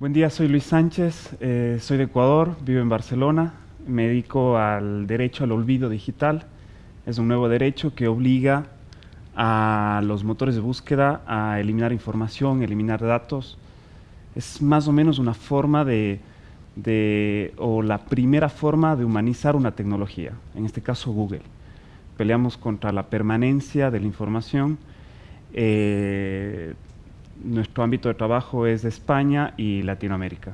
Buen día, soy Luis Sánchez, eh, soy de Ecuador, vivo en Barcelona, me dedico al derecho al olvido digital. Es un nuevo derecho que obliga a los motores de búsqueda a eliminar información, eliminar datos. Es más o menos una forma de, o la primera forma de humanizar una tecnología, en este caso Google. Peleamos contra la permanencia de la información. Eh, nuestro ámbito de trabajo es España y Latinoamérica.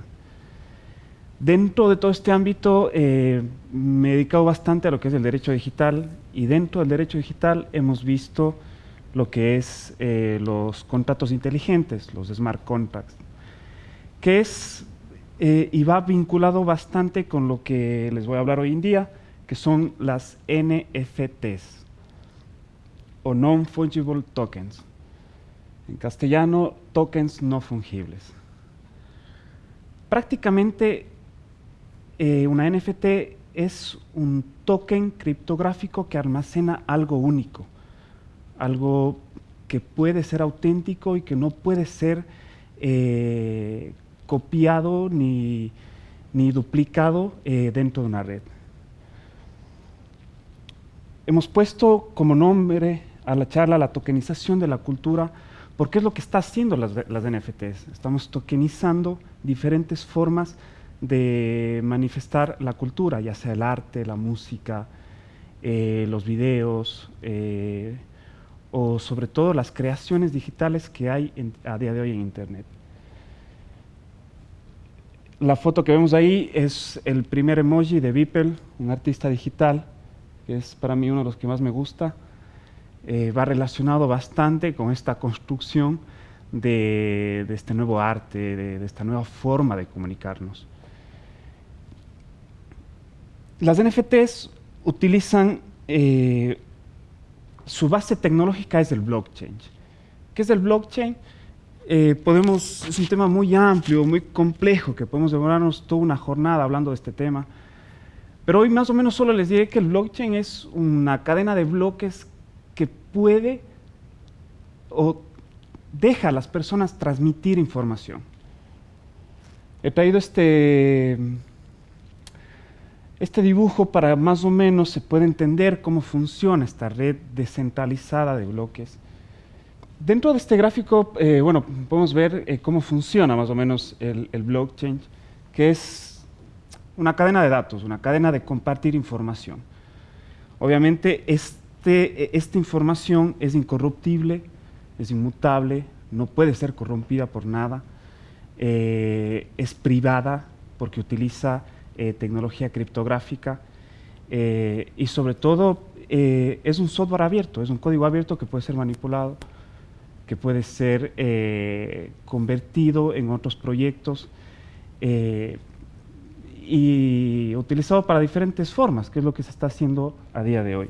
Dentro de todo este ámbito eh, me he dedicado bastante a lo que es el derecho digital y dentro del derecho digital hemos visto lo que es eh, los contratos inteligentes, los smart contracts, que es eh, y va vinculado bastante con lo que les voy a hablar hoy en día, que son las NFTs o Non-Fungible Tokens. En castellano, tokens no fungibles. Prácticamente eh, una NFT es un token criptográfico que almacena algo único, algo que puede ser auténtico y que no puede ser eh, copiado ni, duplicado eh, dentro de una red. Hemos puesto como nombre a la charla la tokenización de la cultura porque es lo que está haciendo las, NFTs. Estamos tokenizando diferentes formas de manifestar la cultura, ya sea el arte, la música, eh, los videos, eh, o sobre todo las creaciones digitales que hay a día de hoy en Internet. La foto que vemos ahí es el primer emoji de Beeple, un artista digital, que es para mí uno de los que más me gusta. Eh, va relacionado bastante con esta construcción de, este nuevo arte, de, esta nueva forma de comunicarnos. Las NFTs utilizan, eh, su base tecnológica es el blockchain. ¿Qué es el blockchain? Eh, podemos, es un tema muy amplio, muy complejo, que podemos demorarnos toda una jornada hablando de este tema. Pero hoy más o menos solo les diré que el blockchain es una cadena de bloques que puede o deja a las personas transmitir información. He traído este, este dibujo para más o menos se pueda entender cómo funciona esta red descentralizada de bloques. Dentro de este gráfico, eh, bueno, podemos ver eh, cómo funciona más o menos el, el blockchain, que es una cadena de datos, una cadena de compartir información. Obviamente, es este, e, esta información es incorruptible, es inmutable, no puede ser corrompida por nada, eh, es privada porque utiliza eh, tecnología criptográfica eh, y sobre todo es un software abierto, es un código abierto que puede ser manipulado, que puede ser convertido en otros proyectos y utilizado para diferentes formas, que es lo que se está haciendo a día de hoy.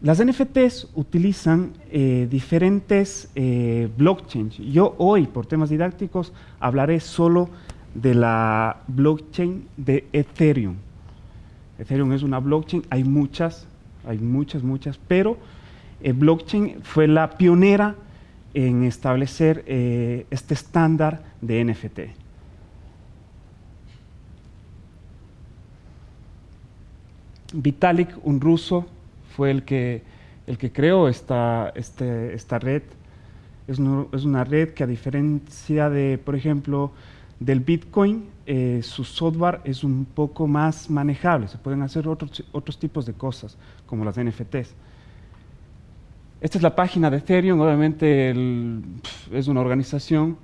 Las NFTs utilizan eh, diferentes eh, blockchains. Yo hoy, por temas didácticos, hablaré solo de la blockchain de Ethereum. Ethereum es una blockchain, hay muchas, hay muchas, muchas, pero el blockchain fue la pionera en establecer eh, este estándar de NFT. Vitalik, un ruso, fue el que, el que creó esta, este, esta red. Es, es, una red que a diferencia de, por ejemplo, del Bitcoin, eh, su software es un poco más manejable, se pueden hacer otros, otros tipos de cosas, como las NFTs. Esta es la página de Ethereum, obviamente es una organización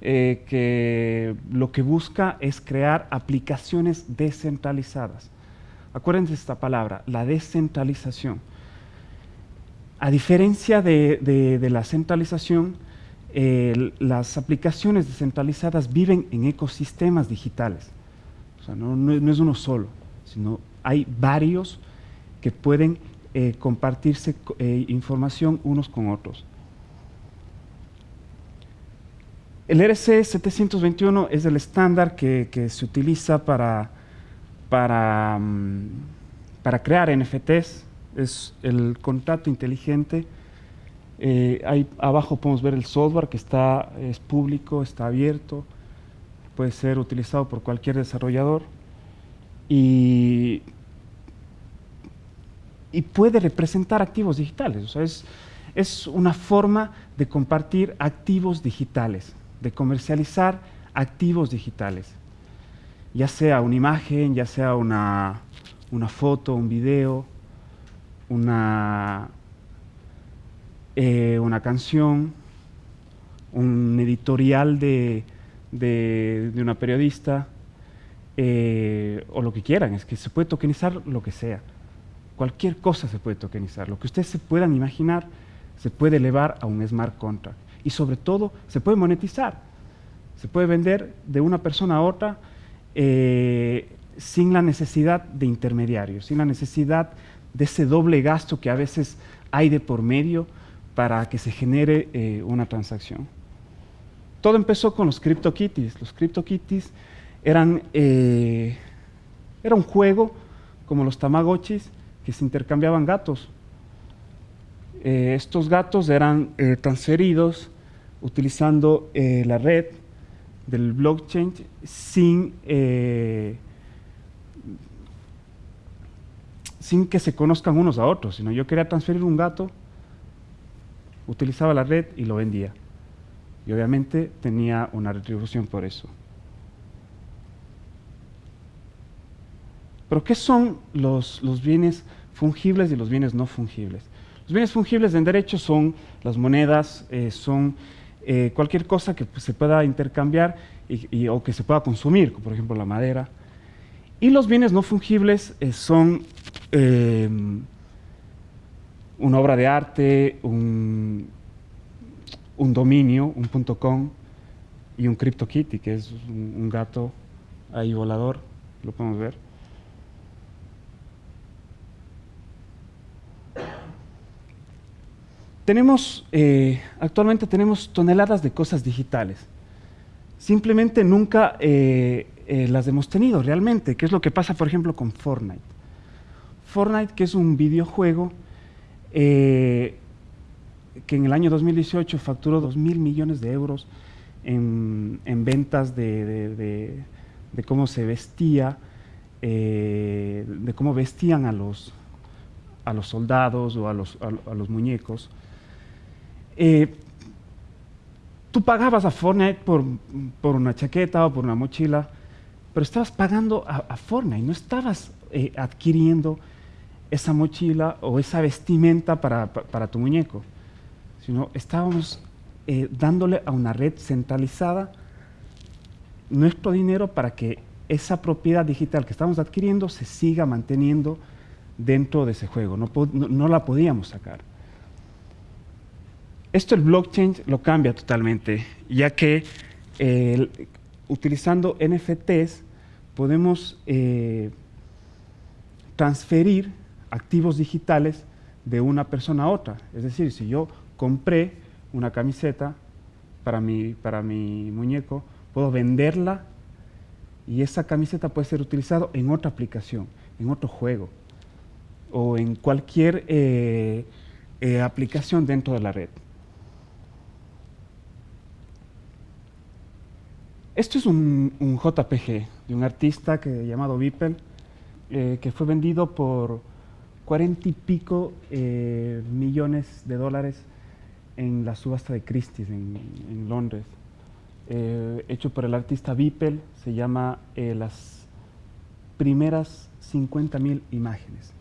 eh, que lo que busca es crear aplicaciones descentralizadas. Acuérdense esta palabra, la descentralización. A diferencia de, la centralización, las aplicaciones descentralizadas viven en ecosistemas digitales. O sea, no, es uno solo, sino hay varios que pueden eh, compartirse eh, información unos con otros. El RC 721 es el estándar que se utiliza para para, mm, para crear NFTs, es el contrato inteligente. Eh, ahí abajo podemos ver el software que está, es público, está abierto. puede ser utilizado por cualquier desarrollador y, y puede representar activos digitales. Es, es una forma de compartir activos digitales, de comercializar activos digitales, ya sea una imagen, ya sea una, una foto, un video, una, eh, una canción, un editorial de, de, una periodista, eh, o lo que quieran, es que se puede tokenizar lo que sea. Cualquier cosa se puede tokenizar. Lo que ustedes se puedan imaginar se puede elevar a un smart contract. Y sobre todo, se puede monetizar. Se puede vender de una persona a otra eh, sin la necesidad de intermediarios, sin la necesidad de ese doble gasto que a veces hay de por medio para que se genere eh, una transacción. Todo empezó con los CryptoKitties. Los CryptoKitties eran eh, era un juego como los Tamagotchis que se intercambiaban gatos. Estos gatos eran transferidos utilizando la red del blockchain sin sin que se conozcan unos a otros, yo quería transferir un gato, utilizaba la red y lo vendía. Y obviamente tenía una retribución por eso. Pero ¿qué son los, los bienes fungibles y los bienes no fungibles? Los bienes fungibles en derecho son las monedas, eh, son eh, cualquier cosa que pues, se pueda intercambiar o que se pueda consumir, por ejemplo la madera. Y los bienes no fungibles eh, son Em, una obra de arte, un, un dominio, un punto .com y un CryptoKitty, que es un, gato ahí volador, lo podemos ver. Eh, actualmente tenemos toneladas de cosas digitales. Simplemente nunca eh, eh, las hemos tenido realmente, que es lo que pasa, por ejemplo, con Fortnite. Fortnite, que es un videojuego que en el año 2018 facturó 2 mil millones de euros en, ventas de, cómo se vestía, de cómo vestían a los, a los soldados o a los, los muñecos. Eh, tú pagabas a Fortnite por, una chaqueta o por una mochila, pero estabas pagando a, Fortnite, no estabas adquiriendo esa mochila o esa vestimenta para, tu muñeco, sino estábamos eh, dándole a una red centralizada nuestro dinero para que esa propiedad digital que estamos adquiriendo se siga manteniendo dentro de ese juego, no, la podíamos sacar. Esto el blockchain lo cambia totalmente, ya que utilizando NFTs podemos eh, transferir activos digitales de una persona a otra. Es decir, si yo compré una camiseta para mi, para mi muñeco, puedo venderla y esa camiseta puede ser utilizada en otra aplicación, en otro juego o en cualquier eh, eh, aplicación dentro de la red. Esto es un, JPG de un artista que, llamado Beeple, eh, que fue vendido por 40 y pico eh, millones de dólares en la subasta de Christie's en, Londres, eh, hecho por el artista Beeple, se llama eh, Las primeras 50.000 imágenes.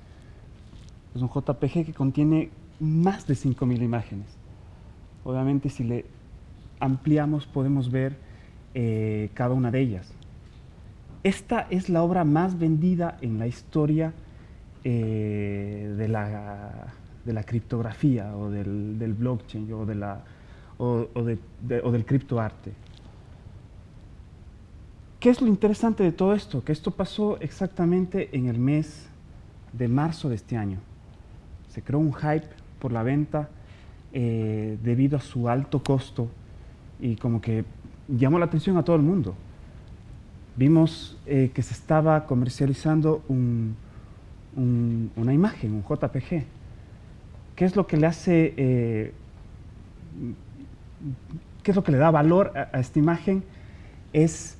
Es un JPG que contiene más de 5.000 imágenes. Obviamente si le ampliamos podemos ver cada una de ellas. Esta es la obra más vendida en la historia eh, de, la, de, la, criptografía o del, blockchain o, de la, o, del criptoarte. ¿Qué es lo interesante de todo esto? Que esto pasó exactamente en el mes de marzo de este año. Se creó un hype por la venta eh, debido a su alto costo y como que llamó la atención a todo el mundo. Vimos eh, que se estaba comercializando un, una imagen, un JPG. ¿Qué es lo que le hace, eh, qué es lo que le da valor a, esta imagen? Es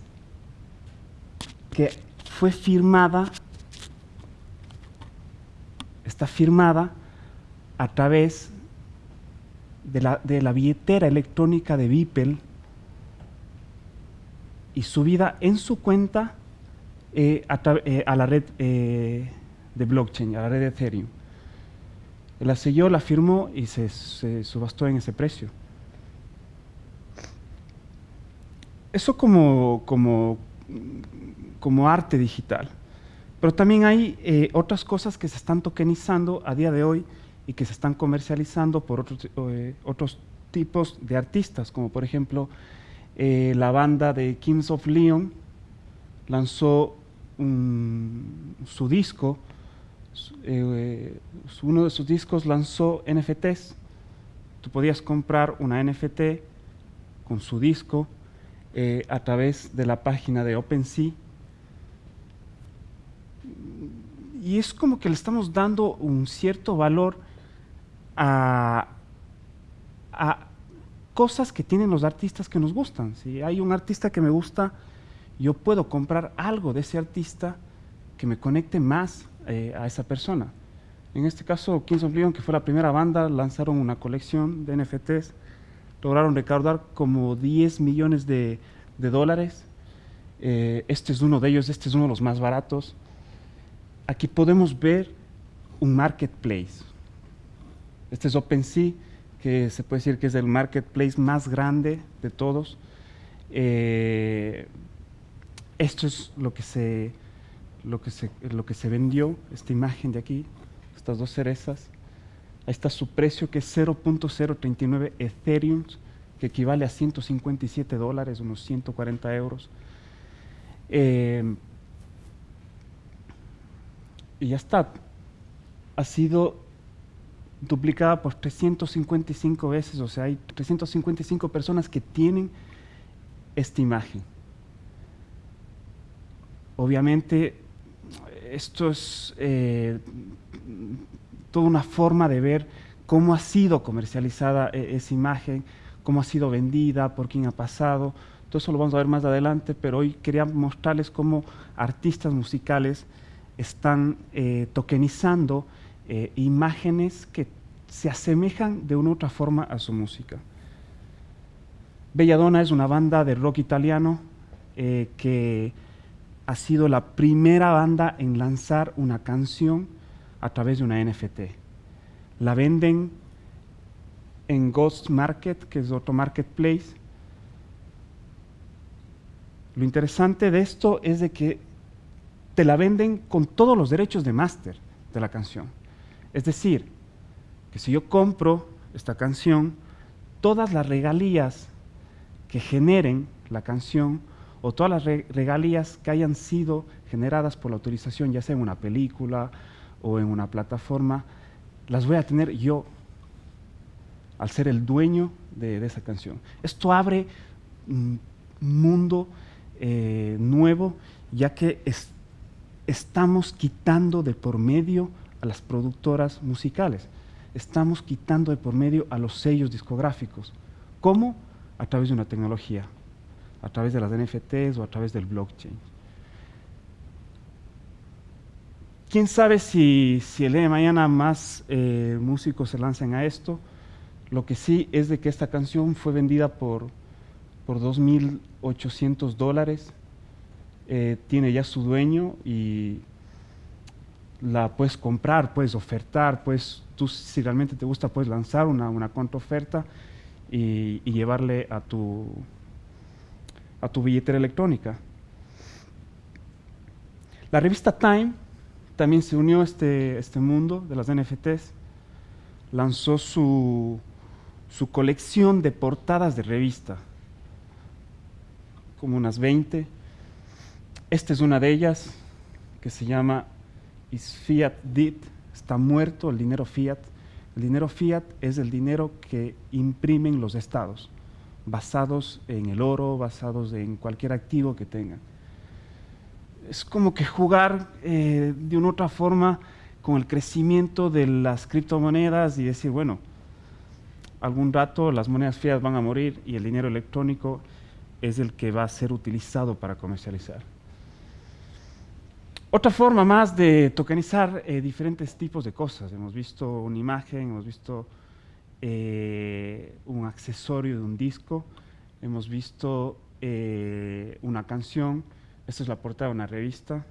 que fue firmada, está firmada a través de la, de la billetera electrónica de Beeple y subida en su cuenta eh, eh, a, la red eh, de blockchain, a la red de Ethereum. La selló, la firmó y se, subastó en ese precio. Eso como, como, como arte digital. Pero también hay otras cosas que se están tokenizando a día de hoy y que se están comercializando por otros, otros tipos de artistas, como por ejemplo la banda de Kings of Leon lanzó su disco, eh, uno de sus discos lanzó NFTs. Tú podías comprar una NFT con su disco eh, a través de la página de OpenSea. Y es como que le estamos dando un cierto valor a, a cosas que tienen los artistas que nos gustan. Si hay un artista que me gusta, yo puedo comprar algo de ese artista que me conecte más eh, a esa persona. En este caso, Kings of Leon, que fue la primera banda, lanzaron una colección de NFTs, lograron recaudar como 10 millones de, dólares. Eh, este es uno de ellos, este es uno de los más baratos. Aquí podemos ver un marketplace. Este es OpenSea, que se puede decir que es el marketplace más grande de todos. Eh, esto es lo que se, lo que se, lo que se vendió, esta imagen de aquí, estas dos cerezas. Ahí está su precio que es 0.039 Ethereum, que equivale a 157 dólares, unos 140 euros. Eh, y ya está. Ha sido duplicada por 355 veces, o sea, hay 355 personas que tienen esta imagen. Obviamente, esto es eh, toda una forma de ver cómo ha sido comercializada e, esa imagen, cómo ha sido vendida, por quién ha pasado. Todo eso lo vamos a ver más adelante, pero hoy quería mostrarles cómo artistas musicales están eh, tokenizando eh, imágenes que se asemejan de una u otra forma a su música. Belladonna es una banda de rock italiano que ha sido la primera banda en lanzar una canción a través de una NFT. La venden en Ghost Market, que es otro marketplace. Lo interesante de esto es de que te la venden con todos los derechos de máster de la canción. Es decir, que si yo compro esta canción, todas las regalías que generen la canción o todas las regalías que hayan sido generadas por la autorización, ya sea en una película o en una plataforma, las voy a tener yo al ser el dueño de, esa canción. Esto abre un mundo eh, nuevo, ya que estamos quitando de por medio a las productoras musicales, estamos quitando de por medio a los sellos discográficos. ¿Cómo? A través de una tecnología, a través de las NFTs o a través del blockchain. ¿Quién sabe si, el día de mañana más eh, músicos se lancen a esto? Lo que sí es de que esta canción fue vendida por, por 2.800 dólares. Eh, tiene ya su dueño y la puedes comprar, puedes ofertar, pues tú si realmente te gusta puedes lanzar una, una contraoferta y llevarle a tu, a tu billetera electrónica. La revista Time también se unió a este, este mundo de las NFTs, lanzó su, su colección de portadas de revista, como unas 20. Esta es una de ellas, que se llama Is Fiat Dead? Está muerto el dinero fiat. El dinero fiat es el dinero que imprimen los estados basados en el oro, basados en cualquier activo que tengan. Es como que jugar eh, de una otra forma con el crecimiento de las criptomonedas y decir, bueno, algún rato las monedas fiat van a morir y el dinero electrónico es el que va a ser utilizado para comercializar. Otra forma más de tokenizar eh, diferentes tipos de cosas. Hemos visto una imagen, hemos visto eh, un accesorio de un disco, hemos visto eh, una canción, esta es la portada de una revista.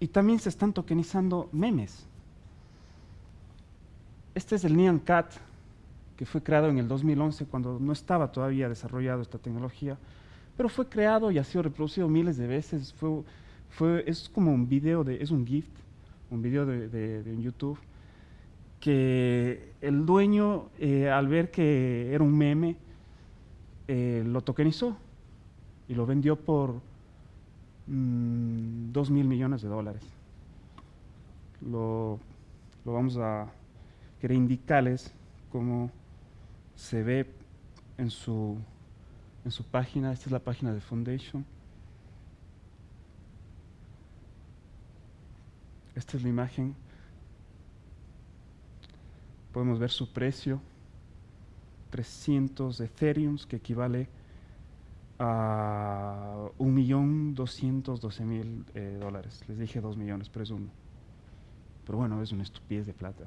Y también se están tokenizando memes. Este es el Neon Cat, que fue creado en el 2011 cuando no estaba todavía desarrollado esta tecnología pero fue creado y ha sido reproducido miles de veces. Fue, fue, es como un video, de, es un gift, un video de, de, YouTube, que el dueño, eh, al ver que era un meme, eh, lo tokenizó y lo vendió por mm, dos mil millones de dólares. Lo, lo vamos a querer indicarles cómo se ve en su en su página. Esta es la página de Foundation. Esta es la imagen. Podemos ver su precio. 300 Ethereum, que equivale a 1.212.000 eh, dólares. Les dije 2 millones, pero es uno. Pero bueno, es una estupidez de plata.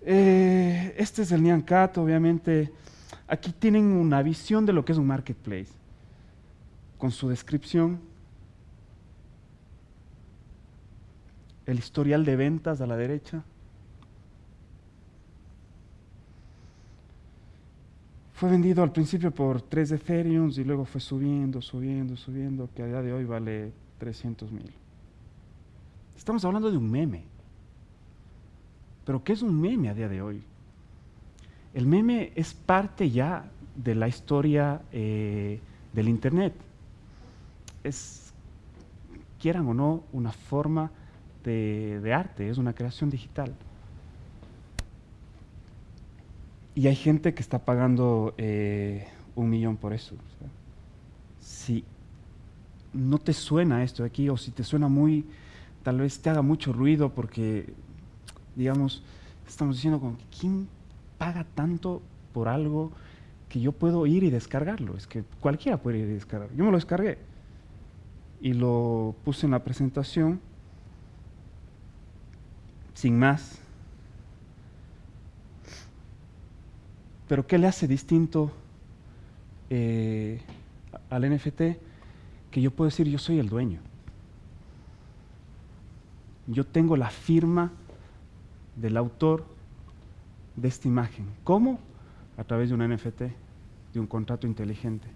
Eh, este es el Nyan Cat, obviamente Aquí tienen una visión de lo que es un marketplace, con su descripción, el historial de ventas a la derecha. Fue vendido al principio por 3 Ethereum y luego fue subiendo, subiendo, subiendo, que a día de hoy vale 300 mil. Estamos hablando de un meme. Pero ¿qué es un meme a día de hoy? El meme es parte ya de la historia eh, del Internet. Es, quieran o no, una forma de, arte, es una creación digital. Y hay gente que está pagando eh, un millón por eso. si no te suena esto de aquí, o si te suena muy, tal vez te haga mucho ruido porque, digamos, estamos diciendo con ¿quién paga tanto por algo que yo puedo ir y descargarlo. Es que cualquiera puede ir y descargarlo. Yo me lo descargué y lo puse en la presentación sin más. Pero ¿qué le hace distinto eh, al NFT? Que yo puedo decir yo soy el dueño. Yo tengo la firma del autor de esta imagen. ¿Cómo? A través de un NFT, de un contrato inteligente.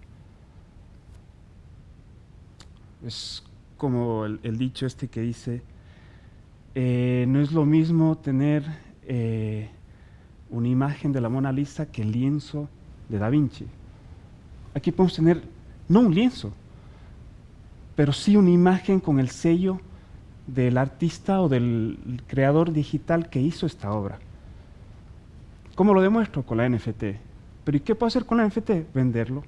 Es como el, dicho este que dice, eh, no es lo mismo tener eh, una imagen de la Mona Lisa que el lienzo de Da Vinci. Aquí podemos tener, no un lienzo, pero sí una imagen con el sello del artista o del creador digital que hizo esta obra. ¿Cómo lo demuestro? Con la NFT. ¿Pero y qué puedo hacer con la NFT? Venderlo.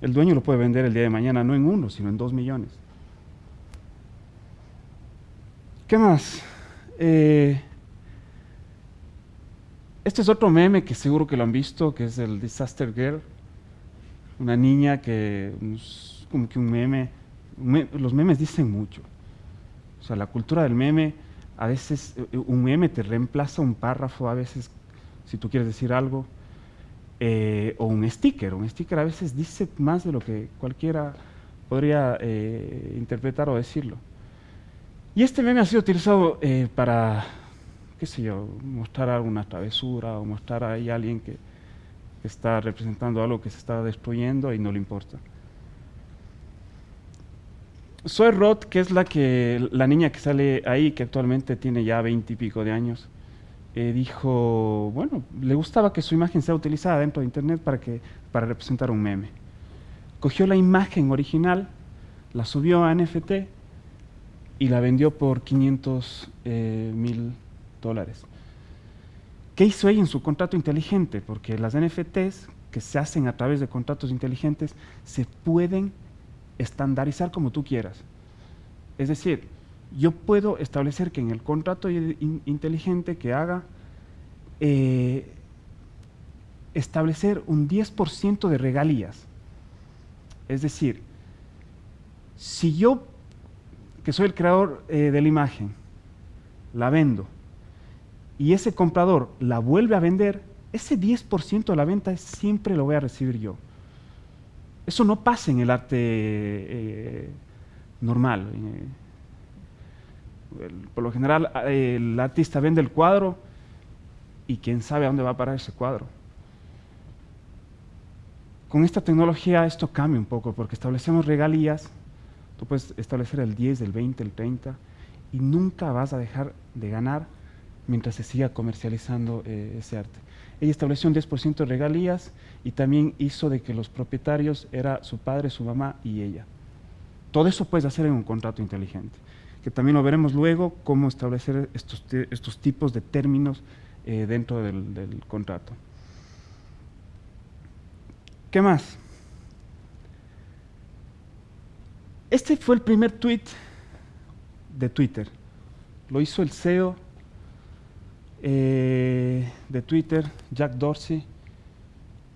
El dueño lo puede vender el día de mañana, no en uno, sino en dos millones. ¿Qué más? Eh, este es otro meme que seguro que lo han visto, que es el Disaster Girl. Una niña que, como que un meme, los memes dicen mucho. O sea, la cultura del meme a veces eh, un meme te reemplaza un párrafo, a veces si tú quieres decir algo, eh, o un sticker. Un sticker a veces dice más de lo que cualquiera podría eh, interpretar o decirlo. Y este meme ha sido utilizado para, qué sé yo, mostrar alguna travesura o mostrar a alguien que está representando algo que se está destruyendo y no le importa. Soy Roth, que es la, que, la niña que sale ahí, que actualmente tiene ya veinte y pico de años, eh, dijo, bueno, le gustaba que su imagen sea utilizada dentro de Internet para, que, para representar un meme. Cogió la imagen original, la subió a NFT y la vendió por 500 eh, mil dólares. ¿Qué hizo ella en su contrato inteligente? Porque las NFTs que se hacen a través de contratos inteligentes se pueden estandarizar como tú quieras. Es decir, yo puedo establecer que en el contrato inteligente que haga, eh, establecer un 10% de regalías. Es decir, si yo, que soy el creador eh, de la imagen, la vendo y ese comprador la vuelve a vender, ese 10% de la venta siempre lo voy a recibir yo. Eso no pasa en el arte eh, normal. Eh, por lo general, el artista vende el cuadro y quién sabe a dónde va a parar ese cuadro. Con esta tecnología esto cambia un poco porque establecemos regalías, tú puedes establecer el 10, el 20, el 30 y nunca vas a dejar de ganar mientras se siga comercializando eh, ese arte. Ella estableció un 10% de regalías y también hizo de que los propietarios era su padre, su mamá y ella. Todo eso puedes hacer en un contrato inteligente, que también lo veremos luego, cómo establecer estos, estos tipos de términos eh, dentro del, contrato. ¿Qué más? Este fue el primer tweet de Twitter. Lo hizo el CEO eh, de Twitter, Jack Dorsey,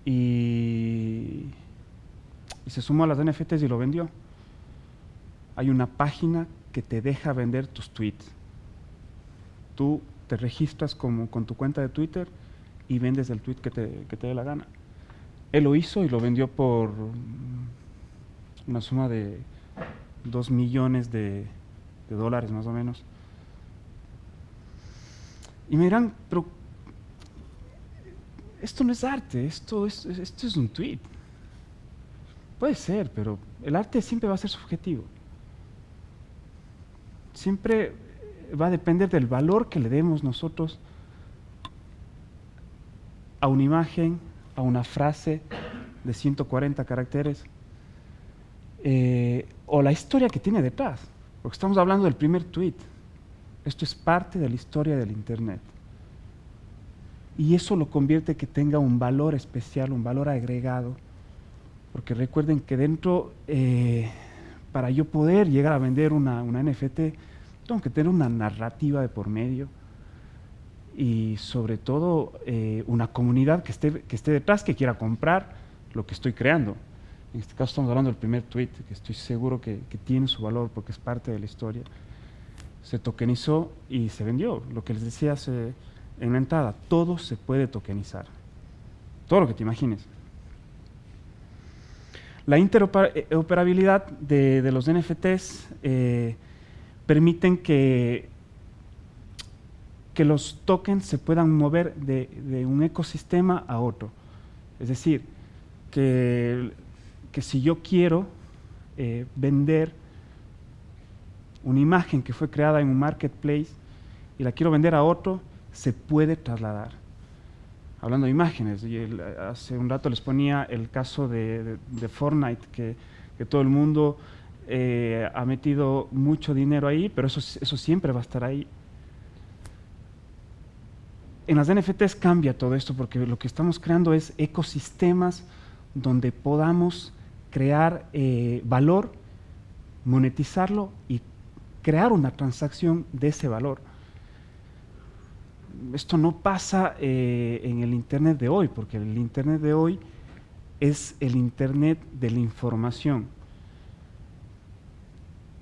y, se sumó a las NFTs y lo vendió. Hay una página que te deja vender tus tweets. Tú te registras con tu cuenta de Twitter y vendes el tweet que te, que te dé la gana. Él lo hizo y lo vendió por una suma de 2 millones de, de dólares más o menos. Y me dirán, pero esto no es arte, esto es, esto es un tweet. Puede ser, pero el arte siempre va a ser subjetivo. Siempre va a depender del valor que le demos nosotros a una imagen, a una frase de 140 caracteres, eh, o la historia que tiene detrás. Porque estamos hablando del primer tweet. Esto es parte de la historia del Internet. Y eso lo convierte que tenga un valor especial, un valor agregado. Porque recuerden que dentro, eh, para yo poder llegar a vender una, NFT, tengo que tener una narrativa de por medio y sobre todo eh, una comunidad que esté, que esté detrás, que quiera comprar lo que estoy creando. En este caso estamos hablando del primer tweet, que estoy seguro que, que tiene su valor porque es parte de la historia se tokenizó y se vendió. Lo que les decía hace, en la entrada, todo se puede tokenizar. Todo lo que te imagines. La interoperabilidad de, los NFTs eh, permiten que, que los tokens se puedan mover de, un ecosistema a otro. Es decir, que, que si yo quiero eh, vender una imagen que fue creada en un marketplace y la quiero vender a otro, se puede trasladar. Hablando de imágenes, y hace un rato les ponía el caso de, Fortnite, que, todo el mundo eh, ha metido mucho dinero ahí, pero eso, eso siempre va a estar ahí. En las NFTs cambia todo esto porque lo que estamos creando es ecosistemas donde podamos crear eh, valor, monetizarlo y crear una transacción de ese valor. Esto no pasa eh, en el Internet de hoy, porque el Internet de hoy es el Internet de la información.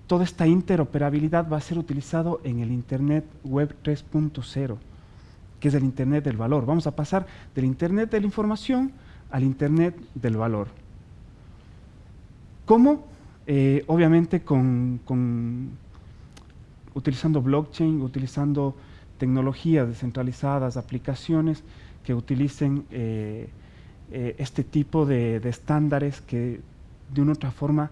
Toda esta interoperabilidad va a ser utilizado en el Internet Web 3.0, que es el Internet del valor. Vamos a pasar del Internet de la información al Internet del valor. ¿Cómo? Eh, obviamente con, utilizando blockchain, utilizando tecnologías descentralizadas, aplicaciones que utilicen eh, eh, este tipo de, estándares que de una u otra forma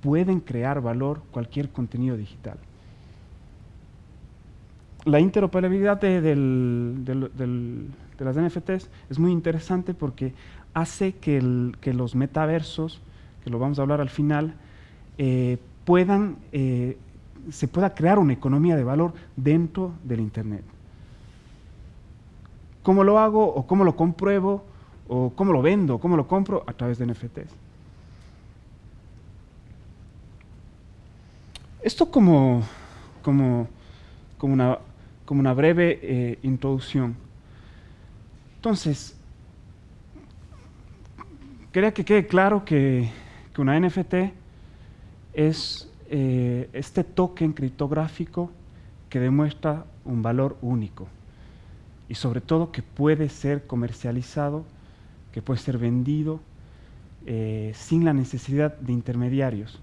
pueden crear valor cualquier contenido digital. La interoperabilidad de, las NFTs es muy interesante porque hace que, los metaversos, que lo vamos a hablar al final, eh, puedan se pueda crear una economía de valor dentro del Internet. ¿Cómo lo hago o cómo lo compruebo o cómo lo vendo, cómo lo compro? A través de NFTs. Esto como, como, como, una, como una, breve eh, introducción. Entonces, quería que quede claro que, una NFT es eh, este token criptográfico que demuestra un valor único y sobre todo que puede ser comercializado, que puede ser vendido eh, sin la necesidad de intermediarios.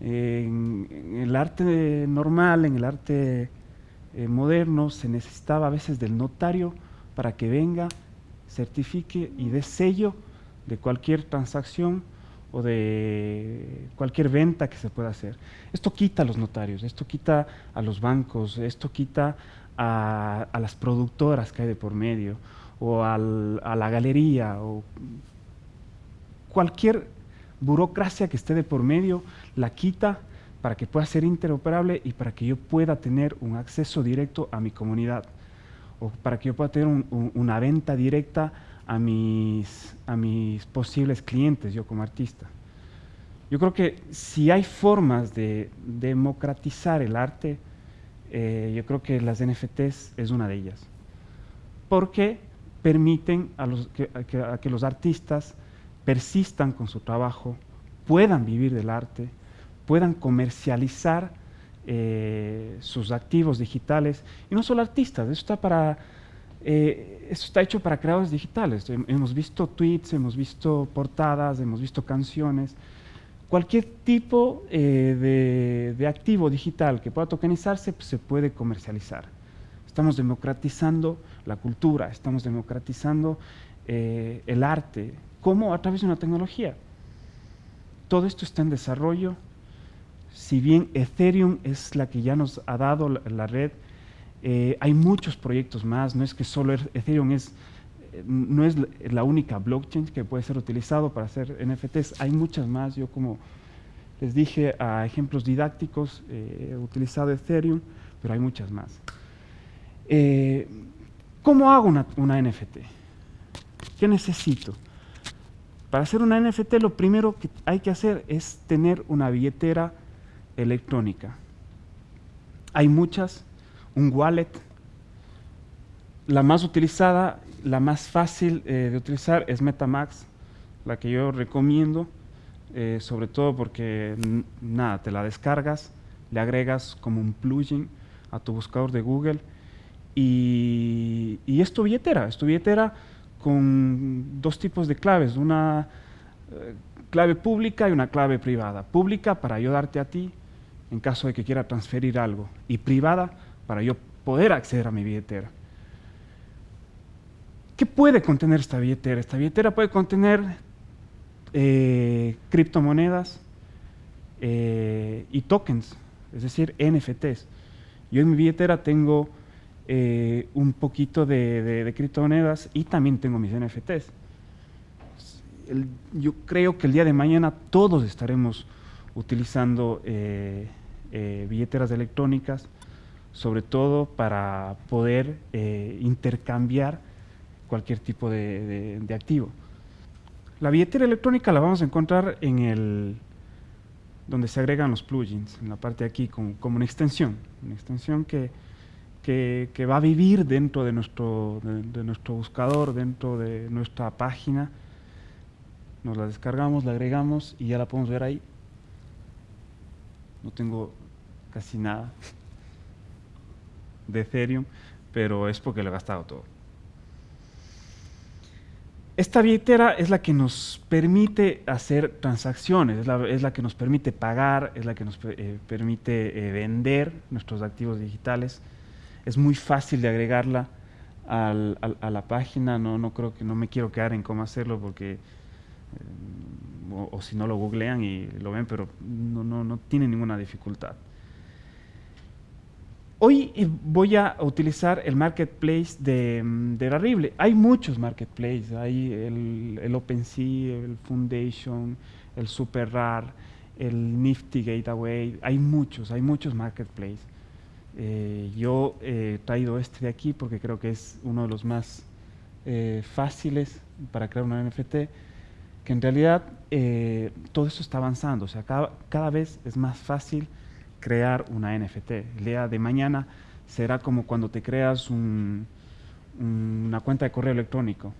En, el arte normal, en el arte eh, moderno, se necesitaba a veces del notario para que venga, certifique y dé sello de cualquier transacción o de cualquier venta que se pueda hacer. Esto quita a los notarios, esto quita a los bancos, esto quita a, las productoras que hay de por medio, o a la galería, o cualquier burocracia que esté de por medio, la quita para que pueda ser interoperable y para que yo pueda tener un acceso directo a mi comunidad, o para que yo pueda tener una venta directa a mis, a mis posibles clientes, yo como artista. Yo creo que si hay formas de democratizar el arte, eh, yo creo que las NFTs es una de ellas. Porque permiten a, los, que, los artistas persistan con su trabajo, puedan vivir del arte, puedan comercializar eh, sus activos digitales, y no solo artistas, eso está para eh, eso está hecho para creadores digitales. Hemos visto tweets, hemos visto portadas, hemos visto canciones. Cualquier tipo eh, de, activo digital que pueda tokenizarse pues, se puede comercializar. Estamos democratizando la cultura, estamos democratizando eh, el arte. ¿Cómo? A través de una tecnología. Todo esto está en desarrollo. Si bien Ethereum es la que ya nos ha dado la red eh, hay muchos proyectos más, no es que solo Ethereum es, eh, no es la única blockchain que puede ser utilizado para hacer NFTs, hay muchas más, yo como les dije a ejemplos didácticos eh, he utilizado Ethereum, pero hay muchas más. ¿Cómo hago una, una NFT? ¿Qué necesito? Para hacer una NFT lo primero que hay que hacer es tener una billetera electrónica. Hay muchas, un wallet. La más utilizada, la más fácil eh, de utilizar es Metamax, la que yo recomiendo, eh, sobre todo porque nada, te la descargas, le agregas como un plugin a tu buscador de Google y, y es tu billetera, es tu billetera con dos tipos de claves, una eh, clave pública y una clave privada. Pública para ayudarte a ti en caso de que quiera transferir algo y privada para yo poder acceder a mi billetera. ¿Qué puede contener esta billetera? Esta billetera puede contener eh, criptomonedas eh, y tokens, es decir, NFTs. Yo en mi billetera tengo eh, un poquito de, criptomonedas y también tengo mis NFTs. yo creo que el día de mañana todos estaremos utilizando billeteras electrónicas sobre todo para poder eh, intercambiar cualquier tipo de, activo. La billetera electrónica la vamos a encontrar en el donde se agregan los plugins, en la parte de aquí, como, una extensión, una extensión que, que, va a vivir dentro de nuestro, de nuestro buscador, dentro de nuestra página. Nos la descargamos, la agregamos y ya la podemos ver ahí. No tengo casi nada de Ethereum, pero es porque lo he gastado todo. Esta billetera es la que nos permite hacer transacciones, es la, que nos permite pagar, es la que nos eh, permite eh, vender nuestros activos digitales. Es muy fácil de agregarla a la página, no, no creo que no me quiero quedar en cómo hacerlo porque, eh, o, si no lo googlean y lo ven, pero no, no, no tiene ninguna dificultad. Hoy eh, voy a utilizar el marketplace de, mm, de. Hay muchos marketplaces, hay el, el OpenSea, el Foundation, el SuperRAR, el Nifty Gateway, hay muchos, hay muchos marketplaces. Eh, yo he traído este de aquí porque creo que es uno de los más eh, fáciles para crear una NFT, que en realidad todo eso está avanzando, o sea, cada, cada vez es más fácil crear una NFT. El de mañana será como cuando te creas una cuenta de correo electrónico.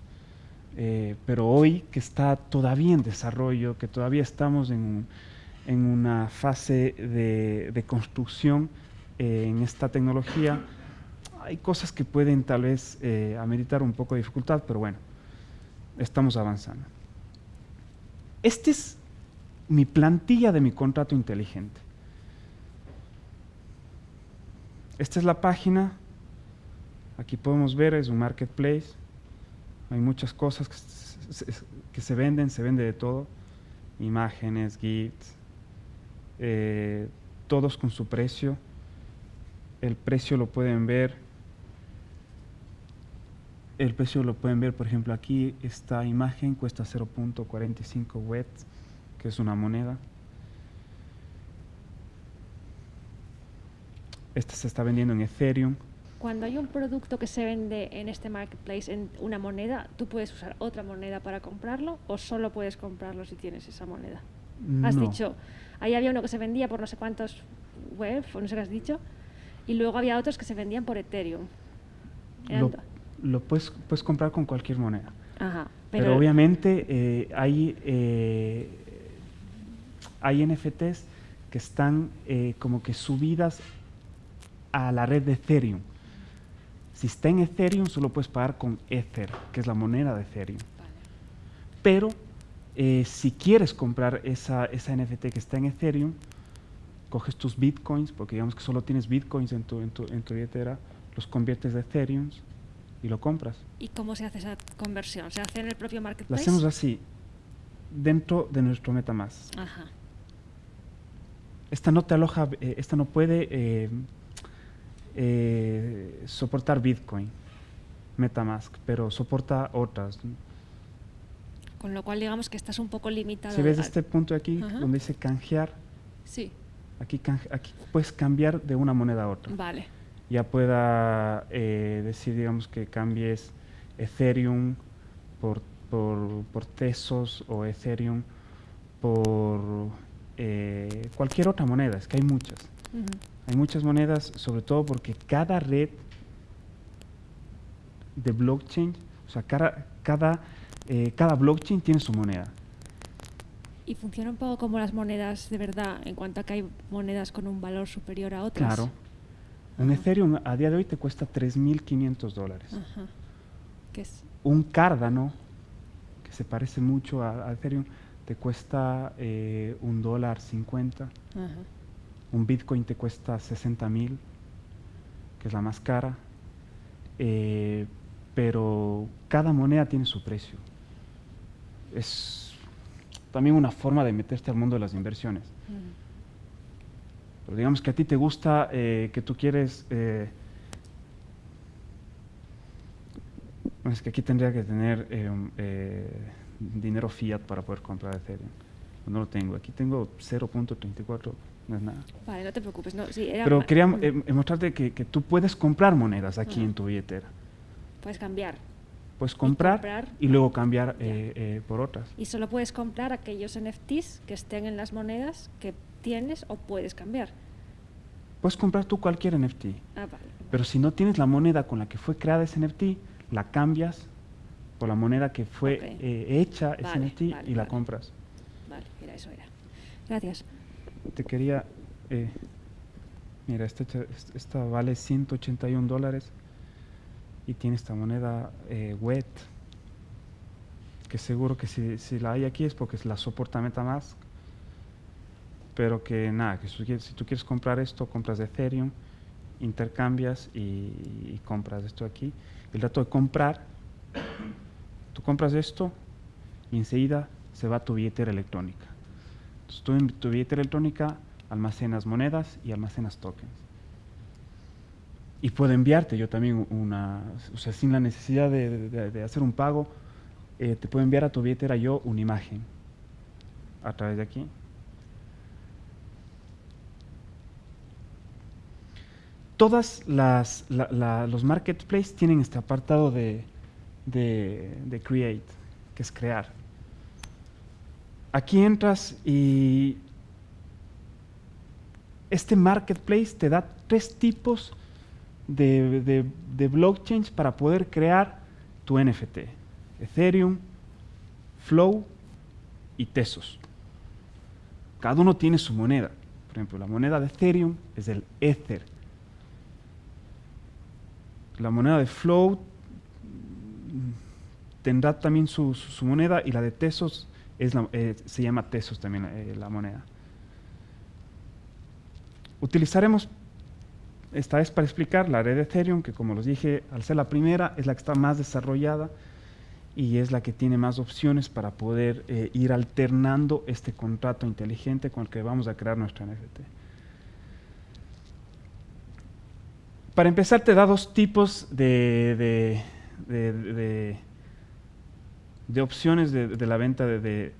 eh, pero hoy que está todavía en desarrollo, que todavía estamos en, en una fase de, de construcción eh, en esta tecnología, hay cosas que pueden tal vez eh, ameritar un poco de dificultad, pero bueno, estamos avanzando. Esta es mi plantilla de mi contrato inteligente. Esta es la página. Aquí podemos ver, es un marketplace. Hay muchas cosas que se, venden, se vende de todo. Imágenes, gifts, eh, todos con su precio. El precio lo pueden ver el precio lo pueden ver, por ejemplo, aquí esta imagen cuesta 0.45 wets, que es una moneda. Esta se está vendiendo en Ethereum. Cuando hay un producto que se vende en este marketplace en una moneda, ¿tú puedes usar otra moneda para comprarlo o solo puedes comprarlo si tienes esa moneda? Has No. dicho, ahí había uno que se vendía por no sé cuántos web, o no sé qué has dicho, y luego había otros que se vendían por Ethereum. Lo, lo puedes, puedes comprar con cualquier moneda. Ajá, Pero, pero, obviamente eh, hay, eh, hay NFTs que están eh, como que subidas a la red de Ethereum. Si está en Ethereum, solo puedes pagar con Ether, que es la moneda de Ethereum. Vale. Pero eh, si quieres comprar esa, esa NFT que está en Ethereum, coges tus bitcoins, porque digamos que solo tienes bitcoins en tu, en tu, en tu billetera, los conviertes de Ethereum y lo compras. ¿Y cómo se hace esa conversión? ¿Se hace en el propio Lo marketplace? hacemos así, dentro de nuestro MetaMask. Ajá. Esta no te aloja, eh, esta no puede eh, eh, soportar Bitcoin, MetaMask, pero soporta otras. Con lo cual digamos que estás un poco limitado. Si ves este punto aquí, Ajá. donde dice canjear, Sí, aquí, canje- aquí puedes cambiar de una moneda a otra. vale. Ya pueda eh, decir, digamos, que cambies Ethereum por, por, por Tesos o Ethereum por eh, cualquier otra moneda, es que hay muchas. Ujú. Hay muchas monedas, sobre todo porque cada red de blockchain, o sea, cada, cada, eh, cada blockchain tiene su moneda. Y funciona un poco como las monedas de verdad, en cuanto a que hay monedas con un valor superior a otras. Claro. Un. Ethereum a día de hoy te cuesta 3.500 dólares. Ajá. Que es, Un Cardano, que se parece mucho a, a Ethereum, te cuesta eh, un dólar 50. ajá. Un Bitcoin te cuesta 60 mil, que es la más cara. Eh, pero cada moneda tiene su precio. Es también una forma de meterte al mundo de las inversiones. Pero digamos que a ti te gusta, eh, que tú quieres... eh, es que aquí tendría que tener eh, dinero fiat para poder comprar Ethereum. No lo tengo. Aquí tengo 0.34, no es nada. Vale, no te preocupes. No, sí, era Pero quería eh, mostrarte que, que tú puedes comprar monedas aquí Ah. en tu billetera. Puedes cambiar. Puedes comprar y, comprar, luego cambiar eh, eh, por otras. Y solo puedes comprar aquellos NFTs que estén en las monedas que tienes o puedes cambiar. Puedes comprar tú cualquier NFT. Ah, vale. Pero si no tienes la moneda con la que fue creada ese NFT, la cambias por la moneda que fue Ok. eh, hecha ese NFT vale, y la compras. Vale, mira, eso era. Gracias. Te quería... eh, mira, esta, esta vale 181 dólares y tiene esta moneda eh, WET, que seguro que si, la hay aquí es porque la soporta MetaMask, pero que nada, si si tú quieres comprar esto, compras de Ethereum, intercambias y, compras esto aquí. El dato de comprar, tú compras esto y enseguida se va tu billetera electrónica. Tú en tu billetera electrónica almacenas monedas y almacenas tokens. Y puedo enviarte yo también una, o sea, sin la necesidad de, hacer un pago, eh, te puedo enviar a tu billetera yo una imagen a través de aquí. Todas las la- la- los marketplaces tienen este apartado de, de, de create, que es crear. Aquí entras y este marketplace te da tres tipos de, de- blockchains para poder crear tu NFT. Ethereum, Flow y Tesos. Cada uno tiene su moneda. Por ejemplo, la moneda de Ethereum es el Ether. La moneda de Flow tendrá también su, moneda y la de Tesos es eh, se llama Tesos también eh, la moneda. Utilizaremos esta vez para explicar la red de Ethereum, que como les dije, al ser la primera, es la que está más desarrollada y es la que tiene más opciones para poder eh, ir alternando este contrato inteligente con el que vamos a crear nuestra NFT. Para empezar, te da dos tipos de, opciones de, la venta de,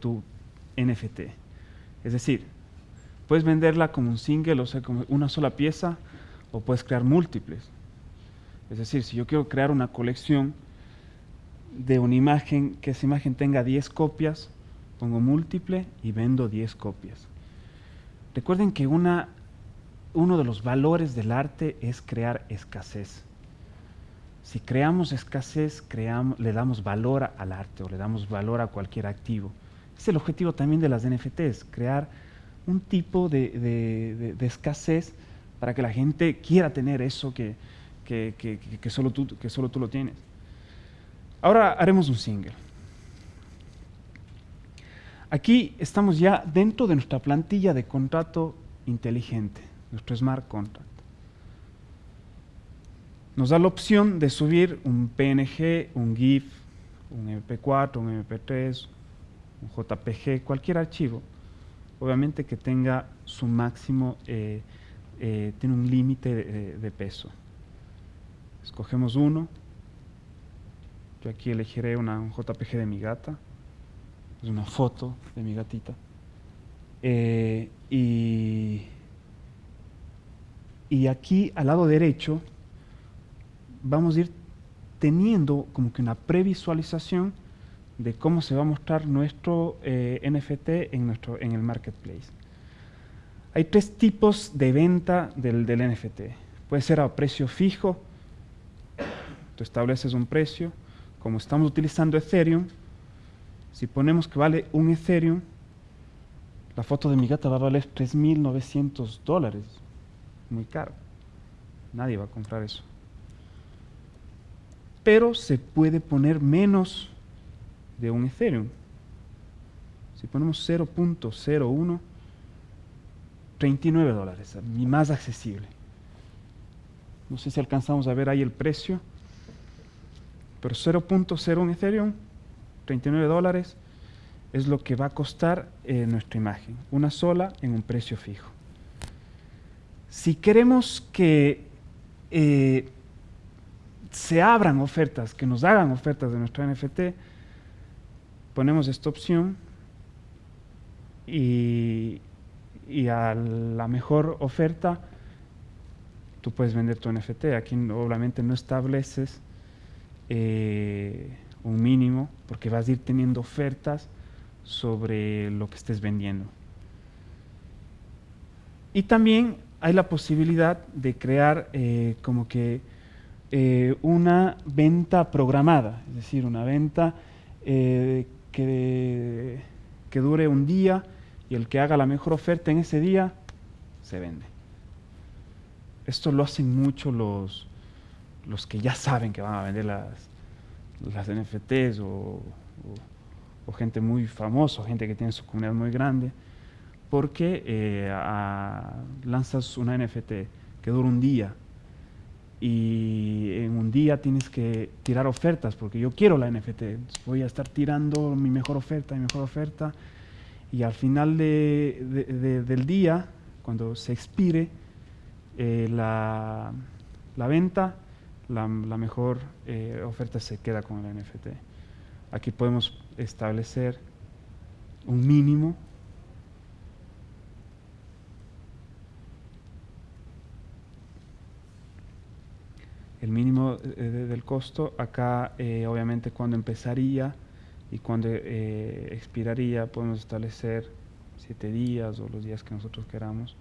tu NFT. Es decir, puedes venderla como un single, o sea, como una sola pieza, o puedes crear múltiples. Es decir, si yo quiero crear una colección de una imagen, que esa imagen tenga 10 copias, pongo múltiple y vendo 10 copias. Recuerden que una uno de los valores del arte es crear escasez. Si creamos escasez, creamos, le damos valor al arte o le damos valor a cualquier activo. Es el objetivo también de las NFTs, crear un tipo de, escasez para que la gente quiera tener eso que, solo tú, que solo tú lo tienes. Ahora haremos un single. Aquí estamos ya dentro de nuestra plantilla de contrato inteligente nuestro smart contract. Nos da la opción de subir un PNG, un GIF, un MP4, un MP3, un JPG, cualquier archivo, obviamente que tenga su máximo, eh, eh, tiene un límite de, peso. Escogemos uno, yo aquí elegiré una, un JPG de mi gata, es una foto de mi gatita, eh, y y aquí al lado derecho vamos a ir teniendo como que una previsualización de cómo se va a mostrar nuestro eh, NFT en, nuestro, en el marketplace. Hay tres tipos de venta del, del NFT. Puede ser a precio fijo, tú estableces un precio, como estamos utilizando Ethereum, si ponemos que vale un Ethereum, la foto de mi gata va a valer 3.900 dólares muy caro. Nadie va a comprar eso. Pero se puede poner menos de un Ethereum. Si ponemos 0.01, 39 dólares, más accesible. No sé si alcanzamos a ver ahí el precio, pero 0.01 Ethereum, 39 dólares, es lo que va a costar eh, nuestra imagen, una sola en un precio fijo. Si queremos que eh, se abran ofertas, que nos hagan ofertas de nuestro NFT, ponemos esta opción y, a la mejor oferta tú puedes vender tu NFT. Aquí obviamente no estableces eh, un mínimo porque vas a ir teniendo ofertas sobre lo que estés vendiendo. Y también hay la posibilidad de crear eh, como que eh, una venta programada, es decir, una venta eh, que, que dure un día y el que haga la mejor oferta en ese día se vende. Esto lo hacen mucho los, los que ya saben que van a vender las, las NFTs o, gente muy famosa, gente que tiene su comunidad muy grande porque eh, lanzas una NFT que dura un día y en un día tienes que tirar ofertas porque yo quiero la NFT, voy a estar tirando mi mejor oferta, mi mejor oferta y al final del día, cuando se expire eh, la, venta, la, mejor eh, oferta se queda con la NFT. Aquí podemos establecer un mínimo el mínimo eh, del costo, acá eh, obviamente cuando empezaría y cuando eh, expiraría podemos establecer siete días o los días que nosotros queramos.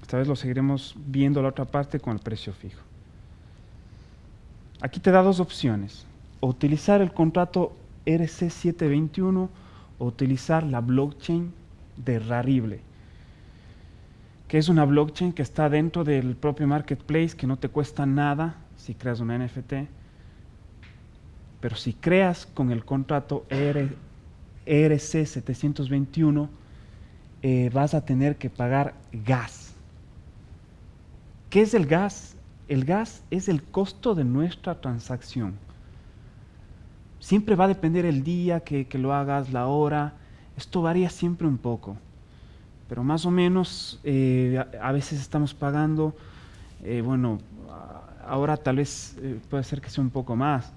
Esta vez lo seguiremos viendo la otra parte con el precio fijo. Aquí te da dos opciones. Utilizar el contrato RC721 o utilizar la blockchain de Rarible, es una blockchain que está dentro del propio marketplace, que no te cuesta nada si creas una NFT, pero si creas con el contrato ERC721, eh, vas a tener que pagar gas. ¿Qué es el gas? El gas es el costo de nuestra transacción. Siempre va a depender el día que, lo hagas, la hora. Esto varía siempre un poco. Pero más o menos eh, a, veces estamos pagando, eh, bueno, ahora tal vez puede ser que sea un poco más,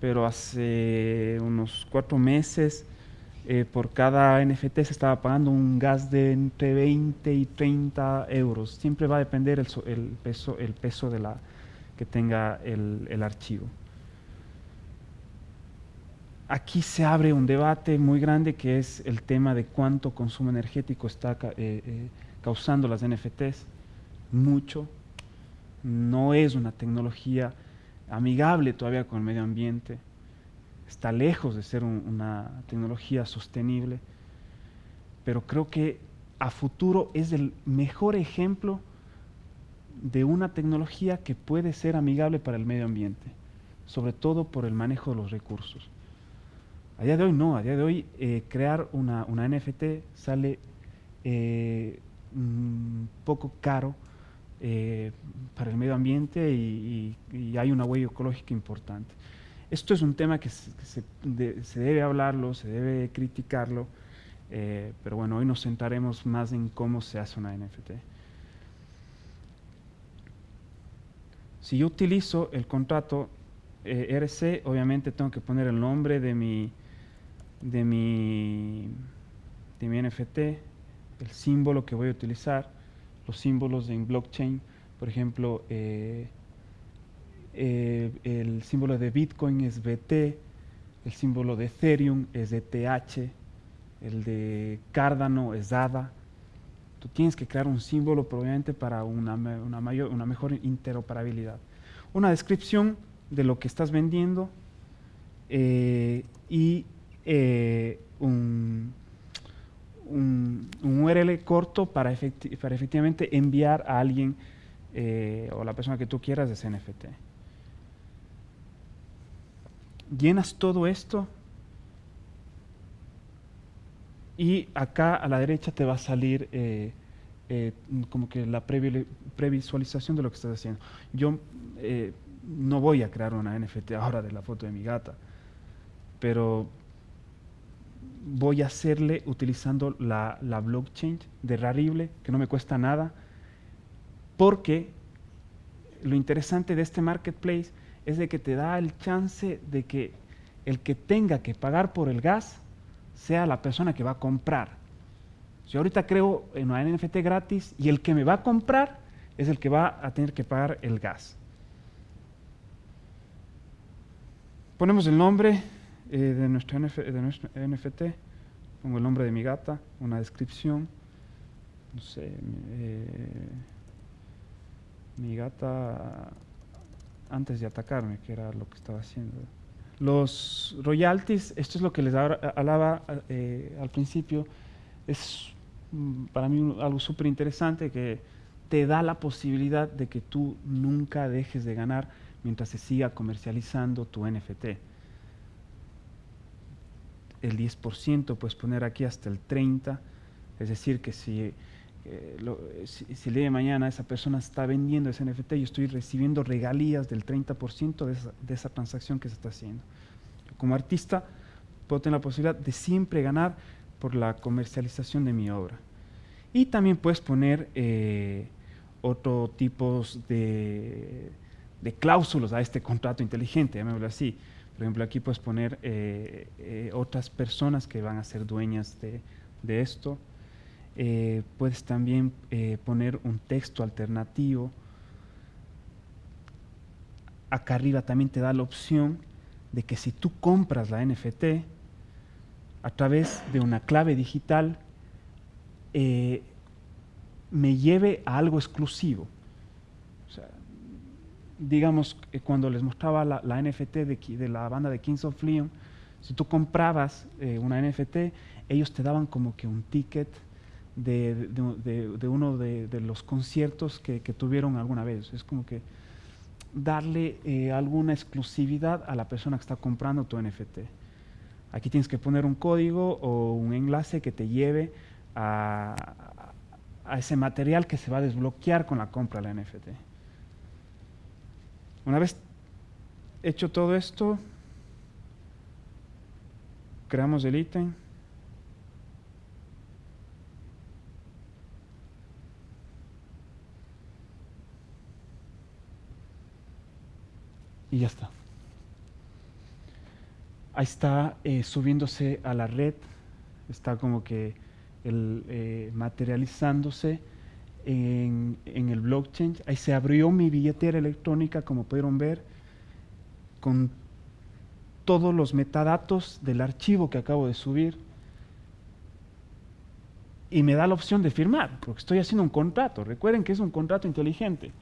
pero hace unos cuatro meses eh, por cada NFT se estaba pagando un gas de entre 20 y 30 euros. Siempre va a depender el, peso, el peso de la, que tenga el, archivo. Aquí se abre un debate muy grande que es el tema de cuánto consumo energético está eh, eh, causando las NFTs. Mucho. No es una tecnología amigable todavía con el medio ambiente, está lejos de ser una tecnología sostenible, pero creo que a futuro es el mejor ejemplo de una tecnología que puede ser amigable para el medio ambiente, sobre todo por el manejo de los recursos. A día de hoy no, a día de hoy eh, crear una, una, NFT sale eh, un poco caro eh, para el medio ambiente y, hay una huella ecológica importante. Esto es un tema que se, debe hablarlo, se debe criticarlo, pero bueno, hoy nos centraremos más en cómo se hace una NFT. Si yo utilizo el contrato eh, RC, obviamente tengo que poner el nombre de mi, de mi, de mi NFT, el símbolo que voy a utilizar, los símbolos en blockchain, por ejemplo, eh, eh, el símbolo de Bitcoin es BT, el símbolo de Ethereum es ETH, el de Cardano es ADA. Tú tienes que crear un símbolo probablemente para una, mayor, una mejor interoperabilidad. Una descripción de lo que estás vendiendo eh, y un un, URL corto para, para, efectivamente enviar a alguien eh, o la persona que tú quieras ese NFT. Llenas todo esto y acá a la derecha te va a salir eh, eh, como que la previsualización de lo que estás haciendo. Yo no voy a crear una NFT ahora de la foto de mi gata, pero voy a hacerle utilizando la, blockchain de Rarible, que no me cuesta nada, porque lo interesante de este marketplace es de que te da el chance de que el que tenga que pagar por el gas sea la persona que va a comprar. Si ahorita creo en una NFT gratis y el que me va a comprar es el que va a tener que pagar el gas. Ponemos el nombre, eh, de, nuestro NFT, pongo el nombre de mi gata, una descripción, no sé, eh, mi gata antes de atacarme, que era lo que estaba haciendo. Los royalties, esto es lo que les hablaba eh, al principio, es mm, para mí algo súper interesante que te da la posibilidad de que tú nunca dejes de ganar mientras se siga comercializando tu NFT el 10%, puedes poner aquí hasta el 30%, es decir, que si, eh, si, el día de mañana esa persona está vendiendo ese NFT, yo estoy recibiendo regalías del 30% de esa, de esa transacción que se está haciendo. Como artista, puedo tener la posibilidad de siempre ganar por la comercialización de mi obra. Y también puedes poner eh, otro tipos de, de cláusulas a este contrato inteligente, llamémoslo así. Por ejemplo, aquí puedes poner eh, eh, otras personas que van a ser dueñas de, esto. Eh, puedes también poner un texto alternativo. Acá arriba también te da la opción de que si tú compras la NFT a través de una clave digital, me lleve a algo exclusivo. Digamos, eh, cuando les mostraba la, NFT de, de, la banda de Kings of Leon, si tú comprabas eh, una NFT, ellos te daban como que un ticket de, uno de, los conciertos que, tuvieron alguna vez. Es como que darle eh, alguna exclusividad a la persona que está comprando tu NFT. Aquí tienes que poner un código o un enlace que te lleve a, a ese material que se va a desbloquear con la compra de la NFT. Una vez hecho todo esto, creamos el ítem. Y ya está. Ahí está eh, subiéndose a la red, está como que el, eh, materializándose en, el blockchain. Ahí se abrió mi billetera electrónica, como pudieron ver, con todos los metadatos del archivo que acabo de subir. Y me da la opción de firmar, porque estoy haciendo un contrato. Recuerden que es un contrato inteligente.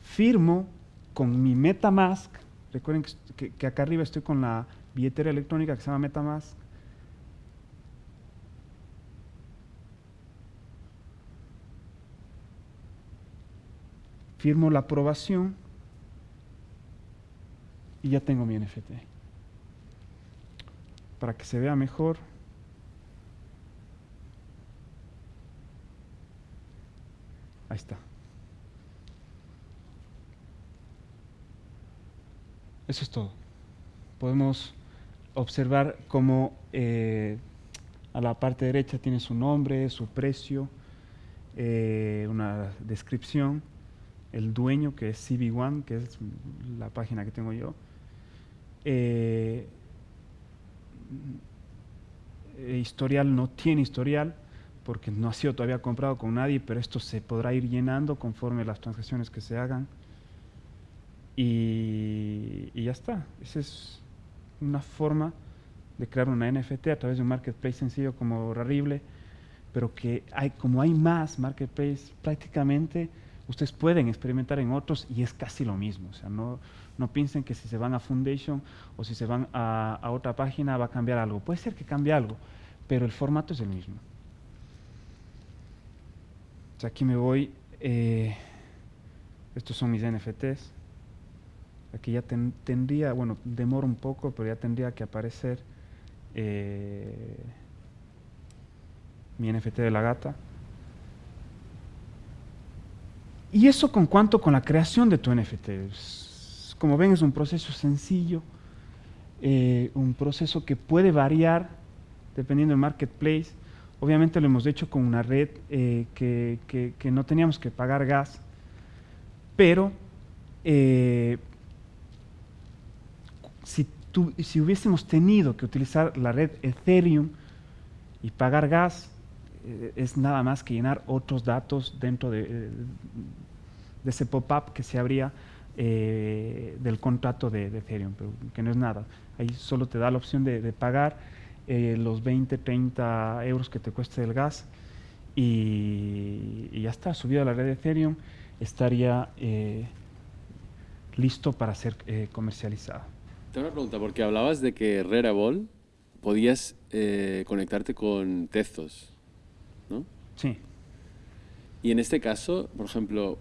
Firmo con mi MetaMask. Recuerden que, que acá arriba estoy con la billetera electrónica que se llama MetaMask. Firmo la aprobación y ya tengo mi NFT. Para que se vea mejor, ahí está. Eso es todo. Podemos observar cómo eh, a la parte derecha tiene su nombre, su precio, eh, una descripción el dueño, que es CB1, que es la página que tengo yo, eh, eh, historial no tiene historial porque no ha sido todavía comprado con nadie, pero esto se podrá ir llenando conforme las transacciones que se hagan. Y, y ya está. Esa es una forma de crear una NFT a través de un marketplace sencillo como Rarible, pero que hay, como hay más marketplace, prácticamente ustedes pueden experimentar en otros y es casi lo mismo. O sea, no, no piensen que si se van a Foundation o si se van a, otra página va a cambiar algo. Puede ser que cambie algo, pero el formato es el mismo. O sea, aquí me voy. Eh, estos son mis NFTs. Aquí ya tendría, bueno, demora un poco, pero ya tendría que aparecer eh, mi NFT de la gata. Y eso con cuanto con la creación de tu NFT. Como ven es un proceso sencillo, eh, un proceso que puede variar dependiendo del marketplace. Obviamente lo hemos hecho con una red eh, que, no teníamos que pagar gas, pero eh, si, si hubiésemos tenido que utilizar la red Ethereum y pagar gas, eh, es nada más que llenar otros datos dentro de, eh, de ese pop-up que se abría eh, del contrato de, Ethereum, pero que no es nada. Ahí solo te da la opción de, pagar los 20, 30 euros que te cueste el gas y, ya está, subido a la red de Ethereum, estaría listo para ser comercializado. Tengo una pregunta, porque hablabas de que Ball podías conectarte con Tezos. ¿No? Sí. Y en este caso, por ejemplo,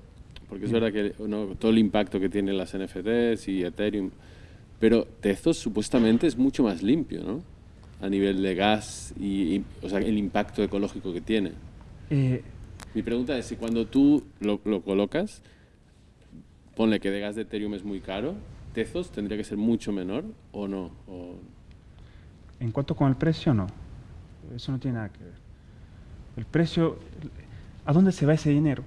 porque es verdad que todo el impacto que tienen las NFTs y Ethereum, pero Tezos supuestamente es mucho más limpio, ¿no? A nivel de gas y, o sea, el impacto ecológico que tiene. Eh, Mi pregunta es si cuando tú lo, colocas, ponle que de gas de Ethereum es muy caro, Tezos tendría que ser mucho menor o no. En cuanto con el precio, no. Eso no tiene nada que ver. El precio, ¿a dónde se va ese dinero?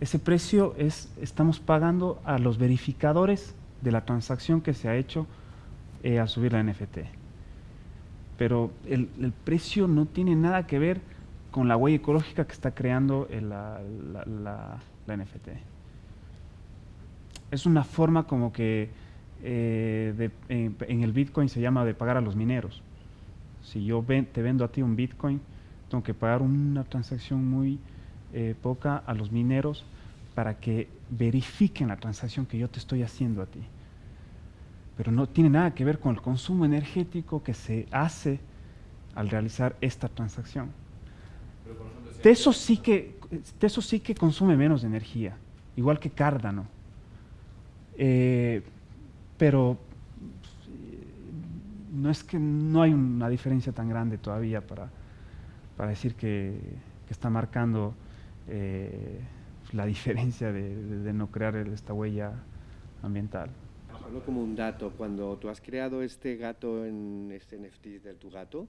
Ese precio es, estamos pagando a los verificadores de la transacción que se ha hecho eh, al subir la NFT. Pero el, precio no tiene nada que ver con la huella ecológica que está creando la, NFT. Es una forma como que eh, en el Bitcoin se llama de pagar a los mineros. Si yo te vendo a ti un Bitcoin, tengo que pagar una transacción muy eh, poca a los mineros para que verifiquen la transacción que yo te estoy haciendo a ti. Pero no tiene nada que ver con el consumo energético que se hace al realizar esta transacción. De eso sí que, de eso sí que consume menos energía, igual que Cardano. Eh, pero no es que no hay una diferencia tan grande todavía para, para decir que, está marcando eh, la diferencia de, no crear esta huella ambiental. Solo como un dato, cuando tú has creado este gato en este NFT de tu gato,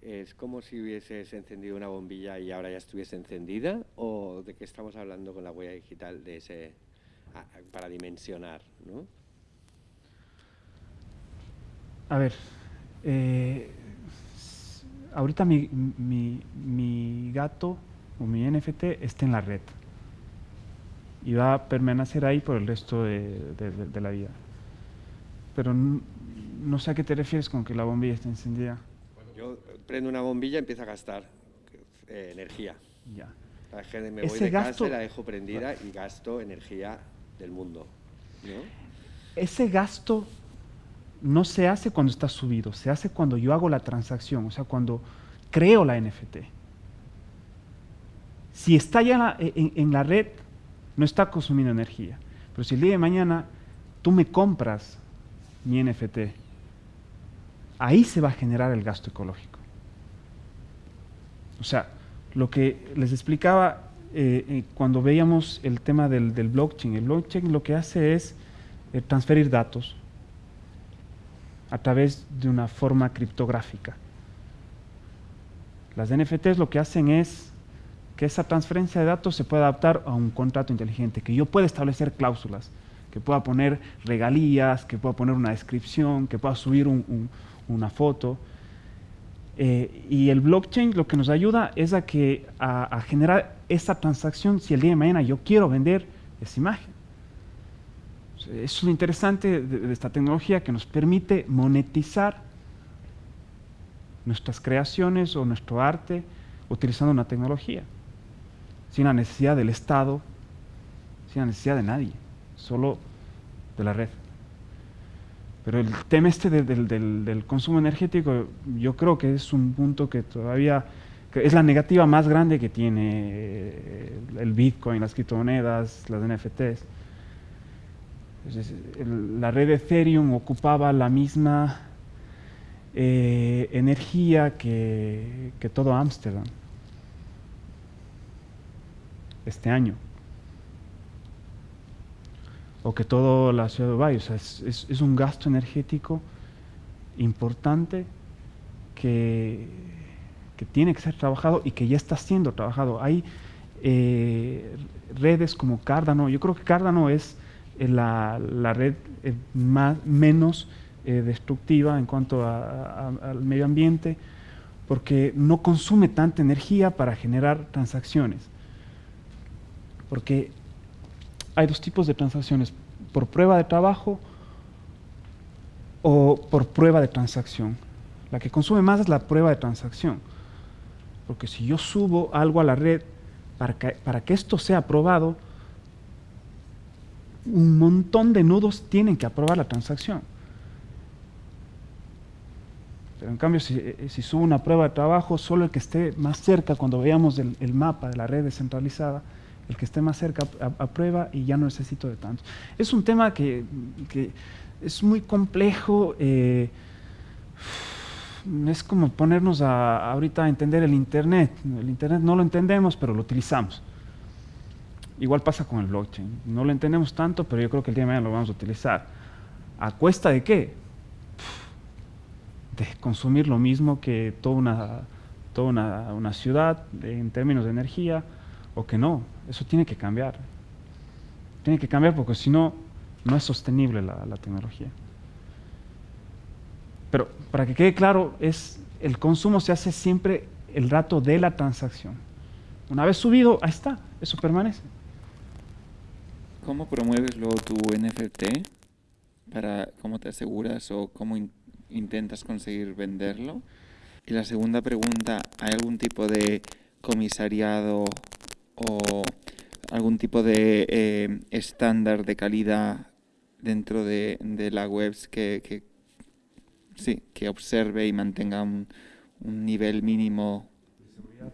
¿es como si hubieses encendido una bombilla y ahora ya estuviese encendida? ¿O de qué estamos hablando con la huella digital de ese, para dimensionar? ¿no? A ver, eh, ahorita mi, mi, mi, gato o mi NFT está en la red y va a permanecer ahí por el resto de, de, la vida. Pero no, sé a qué te refieres con que la bombilla está encendida. yo prendo una bombilla y empiezo a gastar eh, energía. Ya. La gente me voy de gasto, casa la dejo prendida y gasto energía del mundo. ¿no? Ese gasto no se hace cuando está subido, se hace cuando yo hago la transacción, o sea, cuando creo la NFT. Si está ya en, la red, no está consumiendo energía. Pero si el día de mañana tú me compras mi NFT, ahí se va a generar el gasto ecológico. O sea, lo que les explicaba eh, eh, cuando veíamos el tema del, blockchain, el blockchain lo que hace es eh, transferir datos a través de una forma criptográfica. Las NFTs lo que hacen es que esa transferencia de datos se pueda adaptar a un contrato inteligente, que yo pueda establecer cláusulas, que pueda poner regalías, que pueda poner una descripción, que pueda subir una foto. Eh, y el blockchain lo que nos ayuda es a, que, a generar esa transacción si el día de mañana yo quiero vender esa imagen. Es lo interesante de, esta tecnología que nos permite monetizar nuestras creaciones o nuestro arte utilizando una tecnología, sin la necesidad del Estado, sin la necesidad de nadie, solo de la red. Pero el tema este del, consumo energético, yo creo que es un punto que todavía es la negativa más grande que tiene el Bitcoin, las criptomonedas, las NFTs la red Ethereum ocupaba la misma eh, energía que, todo Ámsterdam este año. O que toda la ciudad de Dubái. O sea, es, un gasto energético importante que, que, tiene que ser trabajado y que ya está siendo trabajado. Hay eh, redes como Cardano. Yo creo que Cardano es la, la red más, menos eh, destructiva en cuanto al medio ambiente, porque no consume tanta energía para generar transacciones. Porque hay dos tipos de transacciones, por prueba de trabajo o por prueba de transacción. La que consume más es la prueba de transacción. Porque si yo subo algo a la red para que, para que esto sea aprobado, un montón de nudos tienen que aprobar la transacción. Pero en cambio, si, eh, si subo una prueba de trabajo, solo el que esté más cerca, cuando veamos el, mapa de la red descentralizada, el que esté más cerca aprueba y ya no necesito de tanto. Es un tema que, es muy complejo. Eh, es como ponernos a, ahorita a entender el Internet. El Internet no lo entendemos, pero lo utilizamos. Igual pasa con el blockchain. No lo entendemos tanto, pero yo creo que el día de mañana lo vamos a utilizar. ¿A cuesta de qué? De consumir lo mismo que toda una, toda una, ciudad en términos de energía, o que no. Eso tiene que cambiar. Tiene que cambiar porque si no, no es sostenible la, la tecnología. Pero para que quede claro, es el consumo se hace siempre el rato de la transacción. Una vez subido, ahí está, eso permanece. ¿Cómo promueves luego tu NFT? Para, ¿Cómo te aseguras o cómo intentas conseguir venderlo? Y la segunda pregunta, ¿hay algún tipo de comisariado o algún tipo de eh, estándar de calidad dentro de, la web que, sí, que observe y mantenga un, nivel mínimo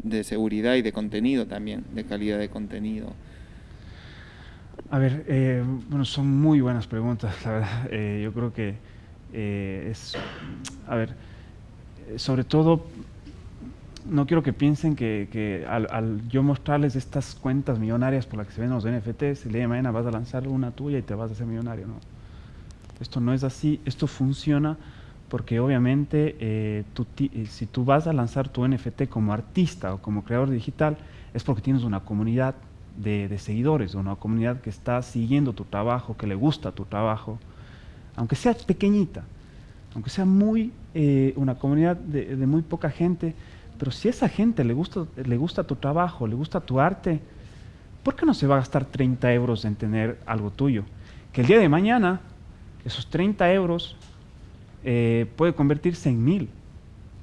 de seguridad y de contenido también, de calidad de contenido? A ver, eh, bueno, son muy buenas preguntas, la verdad. Eh, yo creo que es, a ver, sobre todo no quiero que piensen que, al, yo mostrarles estas cuentas millonarias por las que se ven los NFTs, el día de mañana vas a lanzar una tuya y te vas a hacer millonario. No. Esto no es así, esto funciona porque obviamente eh, eh, si tú vas a lanzar tu NFT como artista o como creador digital, es porque tienes una comunidad de, de seguidores, una comunidad que está siguiendo tu trabajo, que le gusta tu trabajo, aunque sea pequeñita, aunque sea muy eh, una comunidad de, de muy poca gente, pero si a esa gente le gusta, le gusta tu trabajo, le gusta tu arte, ¿por qué no se va a gastar 30 euros en tener algo tuyo? Que el día de mañana esos 30 euros eh, puede convertirse en mil,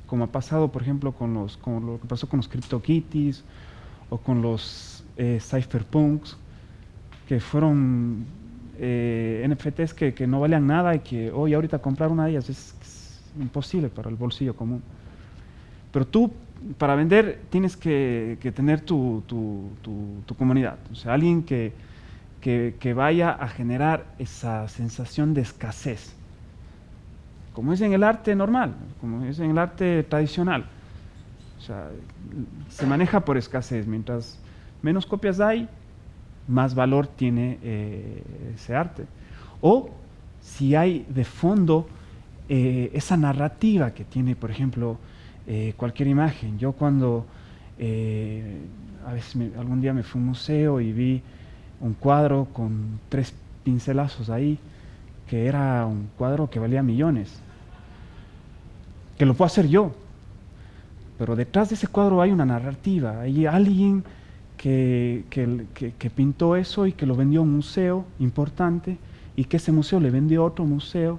como ha pasado, por ejemplo, con, los, con lo que pasó con los CryptoKitties o con los eh, Cypherpunks, que fueron eh, NFTs que, que, no valían nada y que hoy ahorita comprar una de ellas es imposible para el bolsillo común. Pero tú, para vender, tienes que, tener tu, comunidad. O sea, alguien que, vaya a generar esa sensación de escasez. Como es en el arte normal, como es en el arte tradicional. O sea, se maneja por escasez. Mientras menos copias hay, más valor tiene eh, ese arte. O si hay de fondo eh, esa narrativa que tiene, por ejemplo, eh, cualquier imagen. Yo cuando a veces algún día me fui a un museo y vi un cuadro con tres pincelazos ahí, que era un cuadro que valía millones, que lo puedo hacer yo, pero detrás de ese cuadro hay una narrativa, hay alguien que, que, pintó eso y que lo vendió a un museo importante y que ese museo le vendió a otro museo,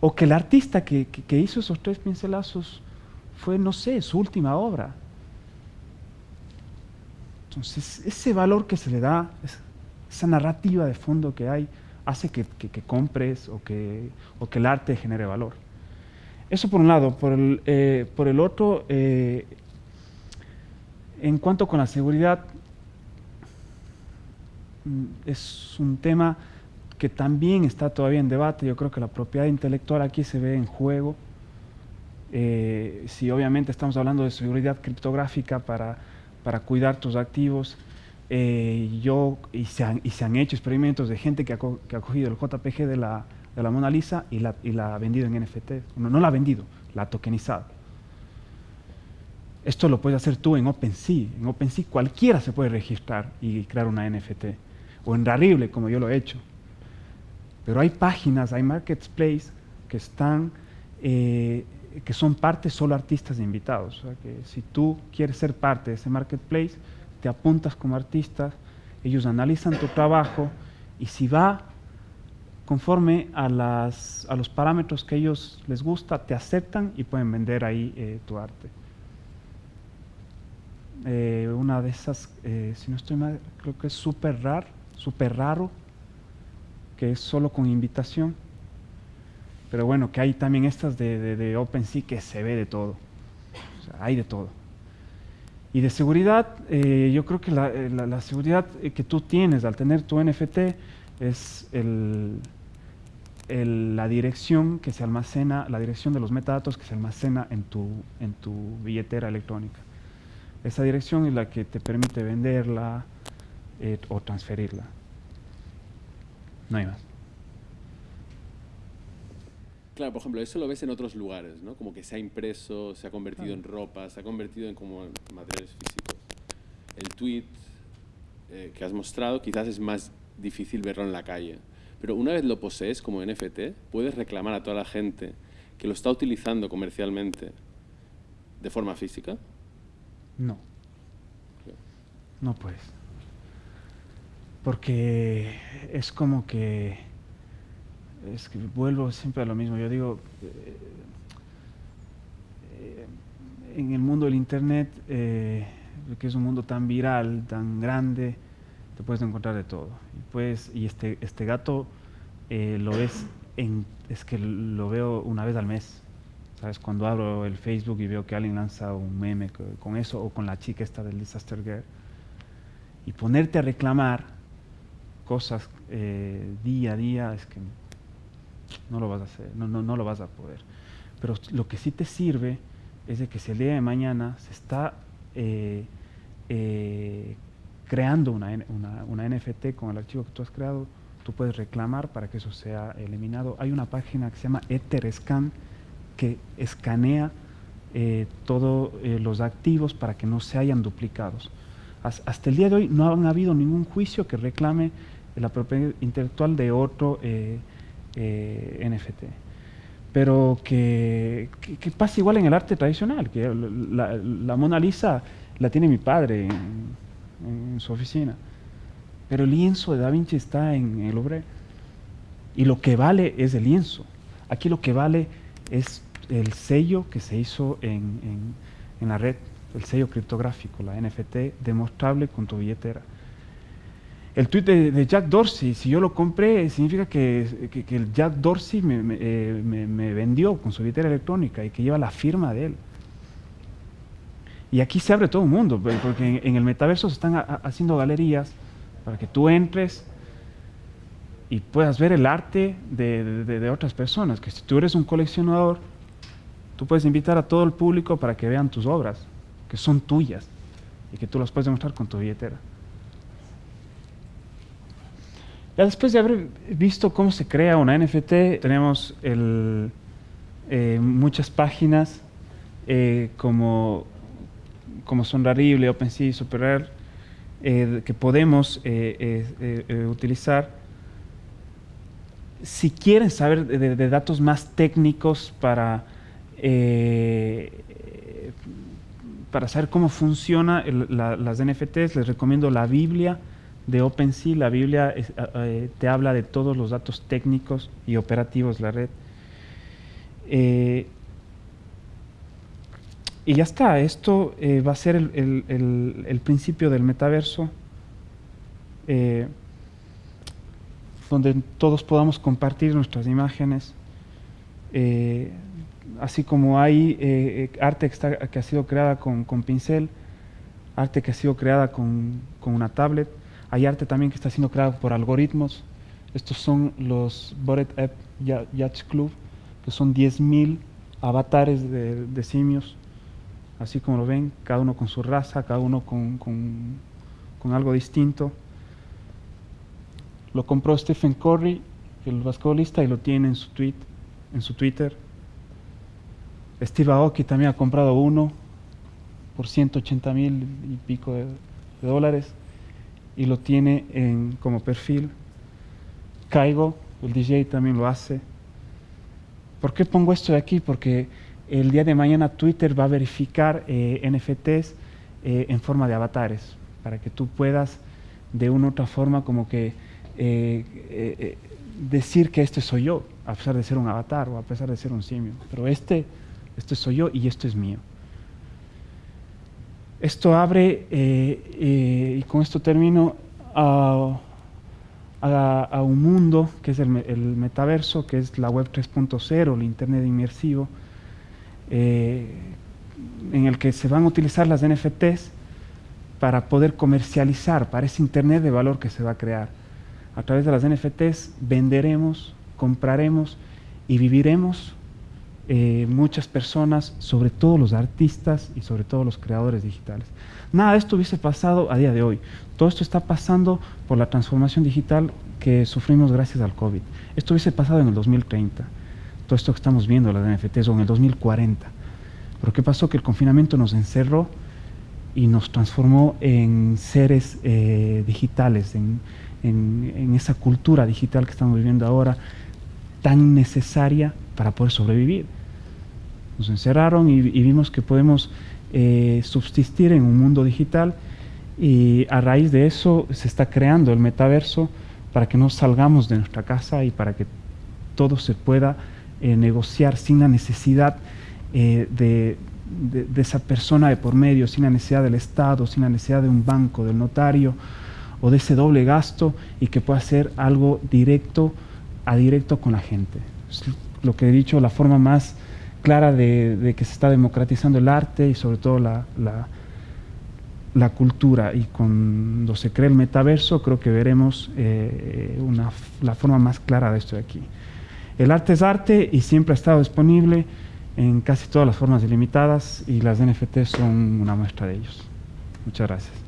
o que el artista que, hizo esos tres pincelazos fue, no sé, su última obra. Entonces, ese valor que se le da, esa narrativa de fondo que hay, hace que, compres o que, o que, el arte genere valor. Eso por un lado. Por el, eh, por el otro, eh, en cuanto con la seguridad, mm, es un tema que también está todavía en debate. Yo creo que la propiedad intelectual aquí se ve en juego. Eh, si obviamente estamos hablando de seguridad criptográfica para, para cuidar tus activos, eh, yo, y se, han, y se han hecho experimentos de gente que ha, que ha cogido el JPG de la, de la Mona Lisa y la, y la ha vendido en NFT. No, no la ha vendido, la ha tokenizado. Esto lo puedes hacer tú en OpenSea. En OpenSea cualquiera se puede registrar y crear una NFT. O en Rarible, como yo lo he hecho. Pero hay páginas, hay marketplaces que están eh, que son parte solo artistas invitados. O sea, que si tú quieres ser parte de ese marketplace, te apuntas como artista, ellos analizan tu trabajo y si va conforme a los parámetros que ellos les gusta, te aceptan y pueden vender ahí eh, tu arte. Eh, una de esas, eh, si no estoy mal, creo que es súper raro, super raro, que es solo con invitación pero bueno, que hay también estas de, de, OpenSea que se ve de todo. O sea, hay de todo. Y de seguridad, eh, yo creo que la, eh, seguridad que tú tienes al tener tu NFT es la dirección que se almacena, la dirección de los metadatos que se almacena en tu, en tu billetera electrónica. Esa dirección es la que te permite venderla o transferirla. No hay más. Claro, por ejemplo, eso lo ves en otros lugares, ¿no? Como que se ha impreso, se ha convertido en ropa, se ha convertido en como materiales físicos. El tweet eh, que has mostrado quizás es más difícil verlo en la calle. Pero una vez lo posees como NFT, puedes reclamar a toda la gente que lo está utilizando comercialmente de forma física. No. No puedes. Porque es como que es que vuelvo siempre a lo mismo. Yo digo, eh, en el mundo del Internet, eh, que es un mundo tan viral, tan grande, te puedes encontrar de todo. Y, pues, y este, este gato eh, lo ves, en, es que lo veo una vez al mes. ¿Sabes? Cuando abro el Facebook y veo que alguien lanza un meme con eso, o con la chica esta del Disaster Girl, y ponerte a reclamar cosas eh, día a día, es que no lo vas a hacer, no, no, no lo vas a poder. Pero lo que sí te sirve es de que si el día de mañana se está eh, eh, creando una, una, una, NFT con el archivo que tú has creado, tú puedes reclamar para que eso sea eliminado. Hay una página que se llama EtherScan que escanea eh, todos los activos para que no se hayan duplicados. Hasta el día de hoy no han habido ningún juicio que reclame la propiedad intelectual de otro NFT pero que, pasa igual en el arte tradicional, que la, Mona Lisa la tiene mi padre en, su oficina, pero el lienzo de Da Vinci está en el Louvre y lo que vale es el lienzo. Aquí lo que vale es el sello que se hizo en, en la red, el sello criptográfico, la NFT, demostrable con tu billetera el tweet de, Jack Dorsey, si yo lo compré, significa que, el Jack Dorsey eh, me, vendió con su billetera electrónica y que lleva la firma de él. Y aquí se abre todo el mundo, porque en, el metaverso se están haciendo galerías para que tú entres y puedas ver el arte de, de, otras personas. Que si tú eres un coleccionador, tú puedes invitar a todo el público para que vean tus obras, que son tuyas, y que tú las puedes demostrar con tu billetera después de haber visto cómo se crea una NFT, tenemos eh, muchas páginas eh, como, como Sonrarible, OpenSea, SuperRare, eh, que podemos utilizar. Si quieren saber de, datos más técnicos para, para saber cómo funciona las NFTs, les recomiendo la Biblia de OpenSea, la Biblia eh, te habla de todos los datos técnicos y operativos de la red. Eh, y ya está, esto eh, va a ser el, principio del metaverso, donde todos podamos compartir nuestras imágenes, así como hay arte que, ha sido creada con, pincel, arte que ha sido creada con una tablet, hay arte también que está siendo creado por algoritmos. Estos son los Bored App Yacht Club, que son 10.000 avatares de, simios, así como lo ven, cada uno con su raza, cada uno con, algo distinto. Lo compró Stephen Curry, el basquetbolista, y lo tiene en su, tweet, en su Twitter. Steve Aoki también ha comprado uno por 180 mil y pico de dólares y lo tiene en, como perfil. Caigo, el DJ también lo hace. ¿Por qué pongo esto de aquí? Porque el día de mañana Twitter va a verificar eh, NFTs eh, en forma de avatares, para que tú puedas de una u otra forma como que eh, decir que este soy yo, a pesar de ser un avatar o a pesar de ser un simio. Pero este, este soy yo y esto es mío. Esto abre, eh, eh, y con esto termino, a, un mundo que es el, metaverso, que es la web 3.0, el Internet inmersivo, eh, en el que se van a utilizar las NFTs para poder comercializar, para ese Internet de valor que se va a crear. A través de las NFTs venderemos, compraremos y viviremos eh, muchas personas, sobre todo los artistas y sobre todo los creadores digitales. Nada de esto hubiese pasado a día de hoy. Todo esto está pasando por la transformación digital que sufrimos gracias al COVID. Esto hubiese pasado en el 2030. Todo esto que estamos viendo, las NFTs, o en el 2040. Pero ¿qué pasó? Que el confinamiento nos encerró y nos transformó en seres eh, digitales, en, en esa cultura digital que estamos viviendo ahora, tan necesaria para poder sobrevivir nos encerraron y, vimos que podemos eh, subsistir en un mundo digital y a raíz de eso se está creando el metaverso para que no salgamos de nuestra casa y para que todo se pueda eh, negociar sin la necesidad eh, de, de, esa persona de por medio, sin la necesidad del Estado, sin la necesidad de un banco, del notario, o de ese doble gasto y que pueda ser algo directo a directo con la gente. Es lo que he dicho, la forma más clara de, que se está democratizando el arte y sobre todo la, la, cultura. Y cuando se cree el metaverso, creo que veremos eh, una, la forma más clara de esto de aquí. El arte es arte y siempre ha estado disponible en casi todas las formas ilimitadas y las NFT son una muestra de ellos. Muchas gracias.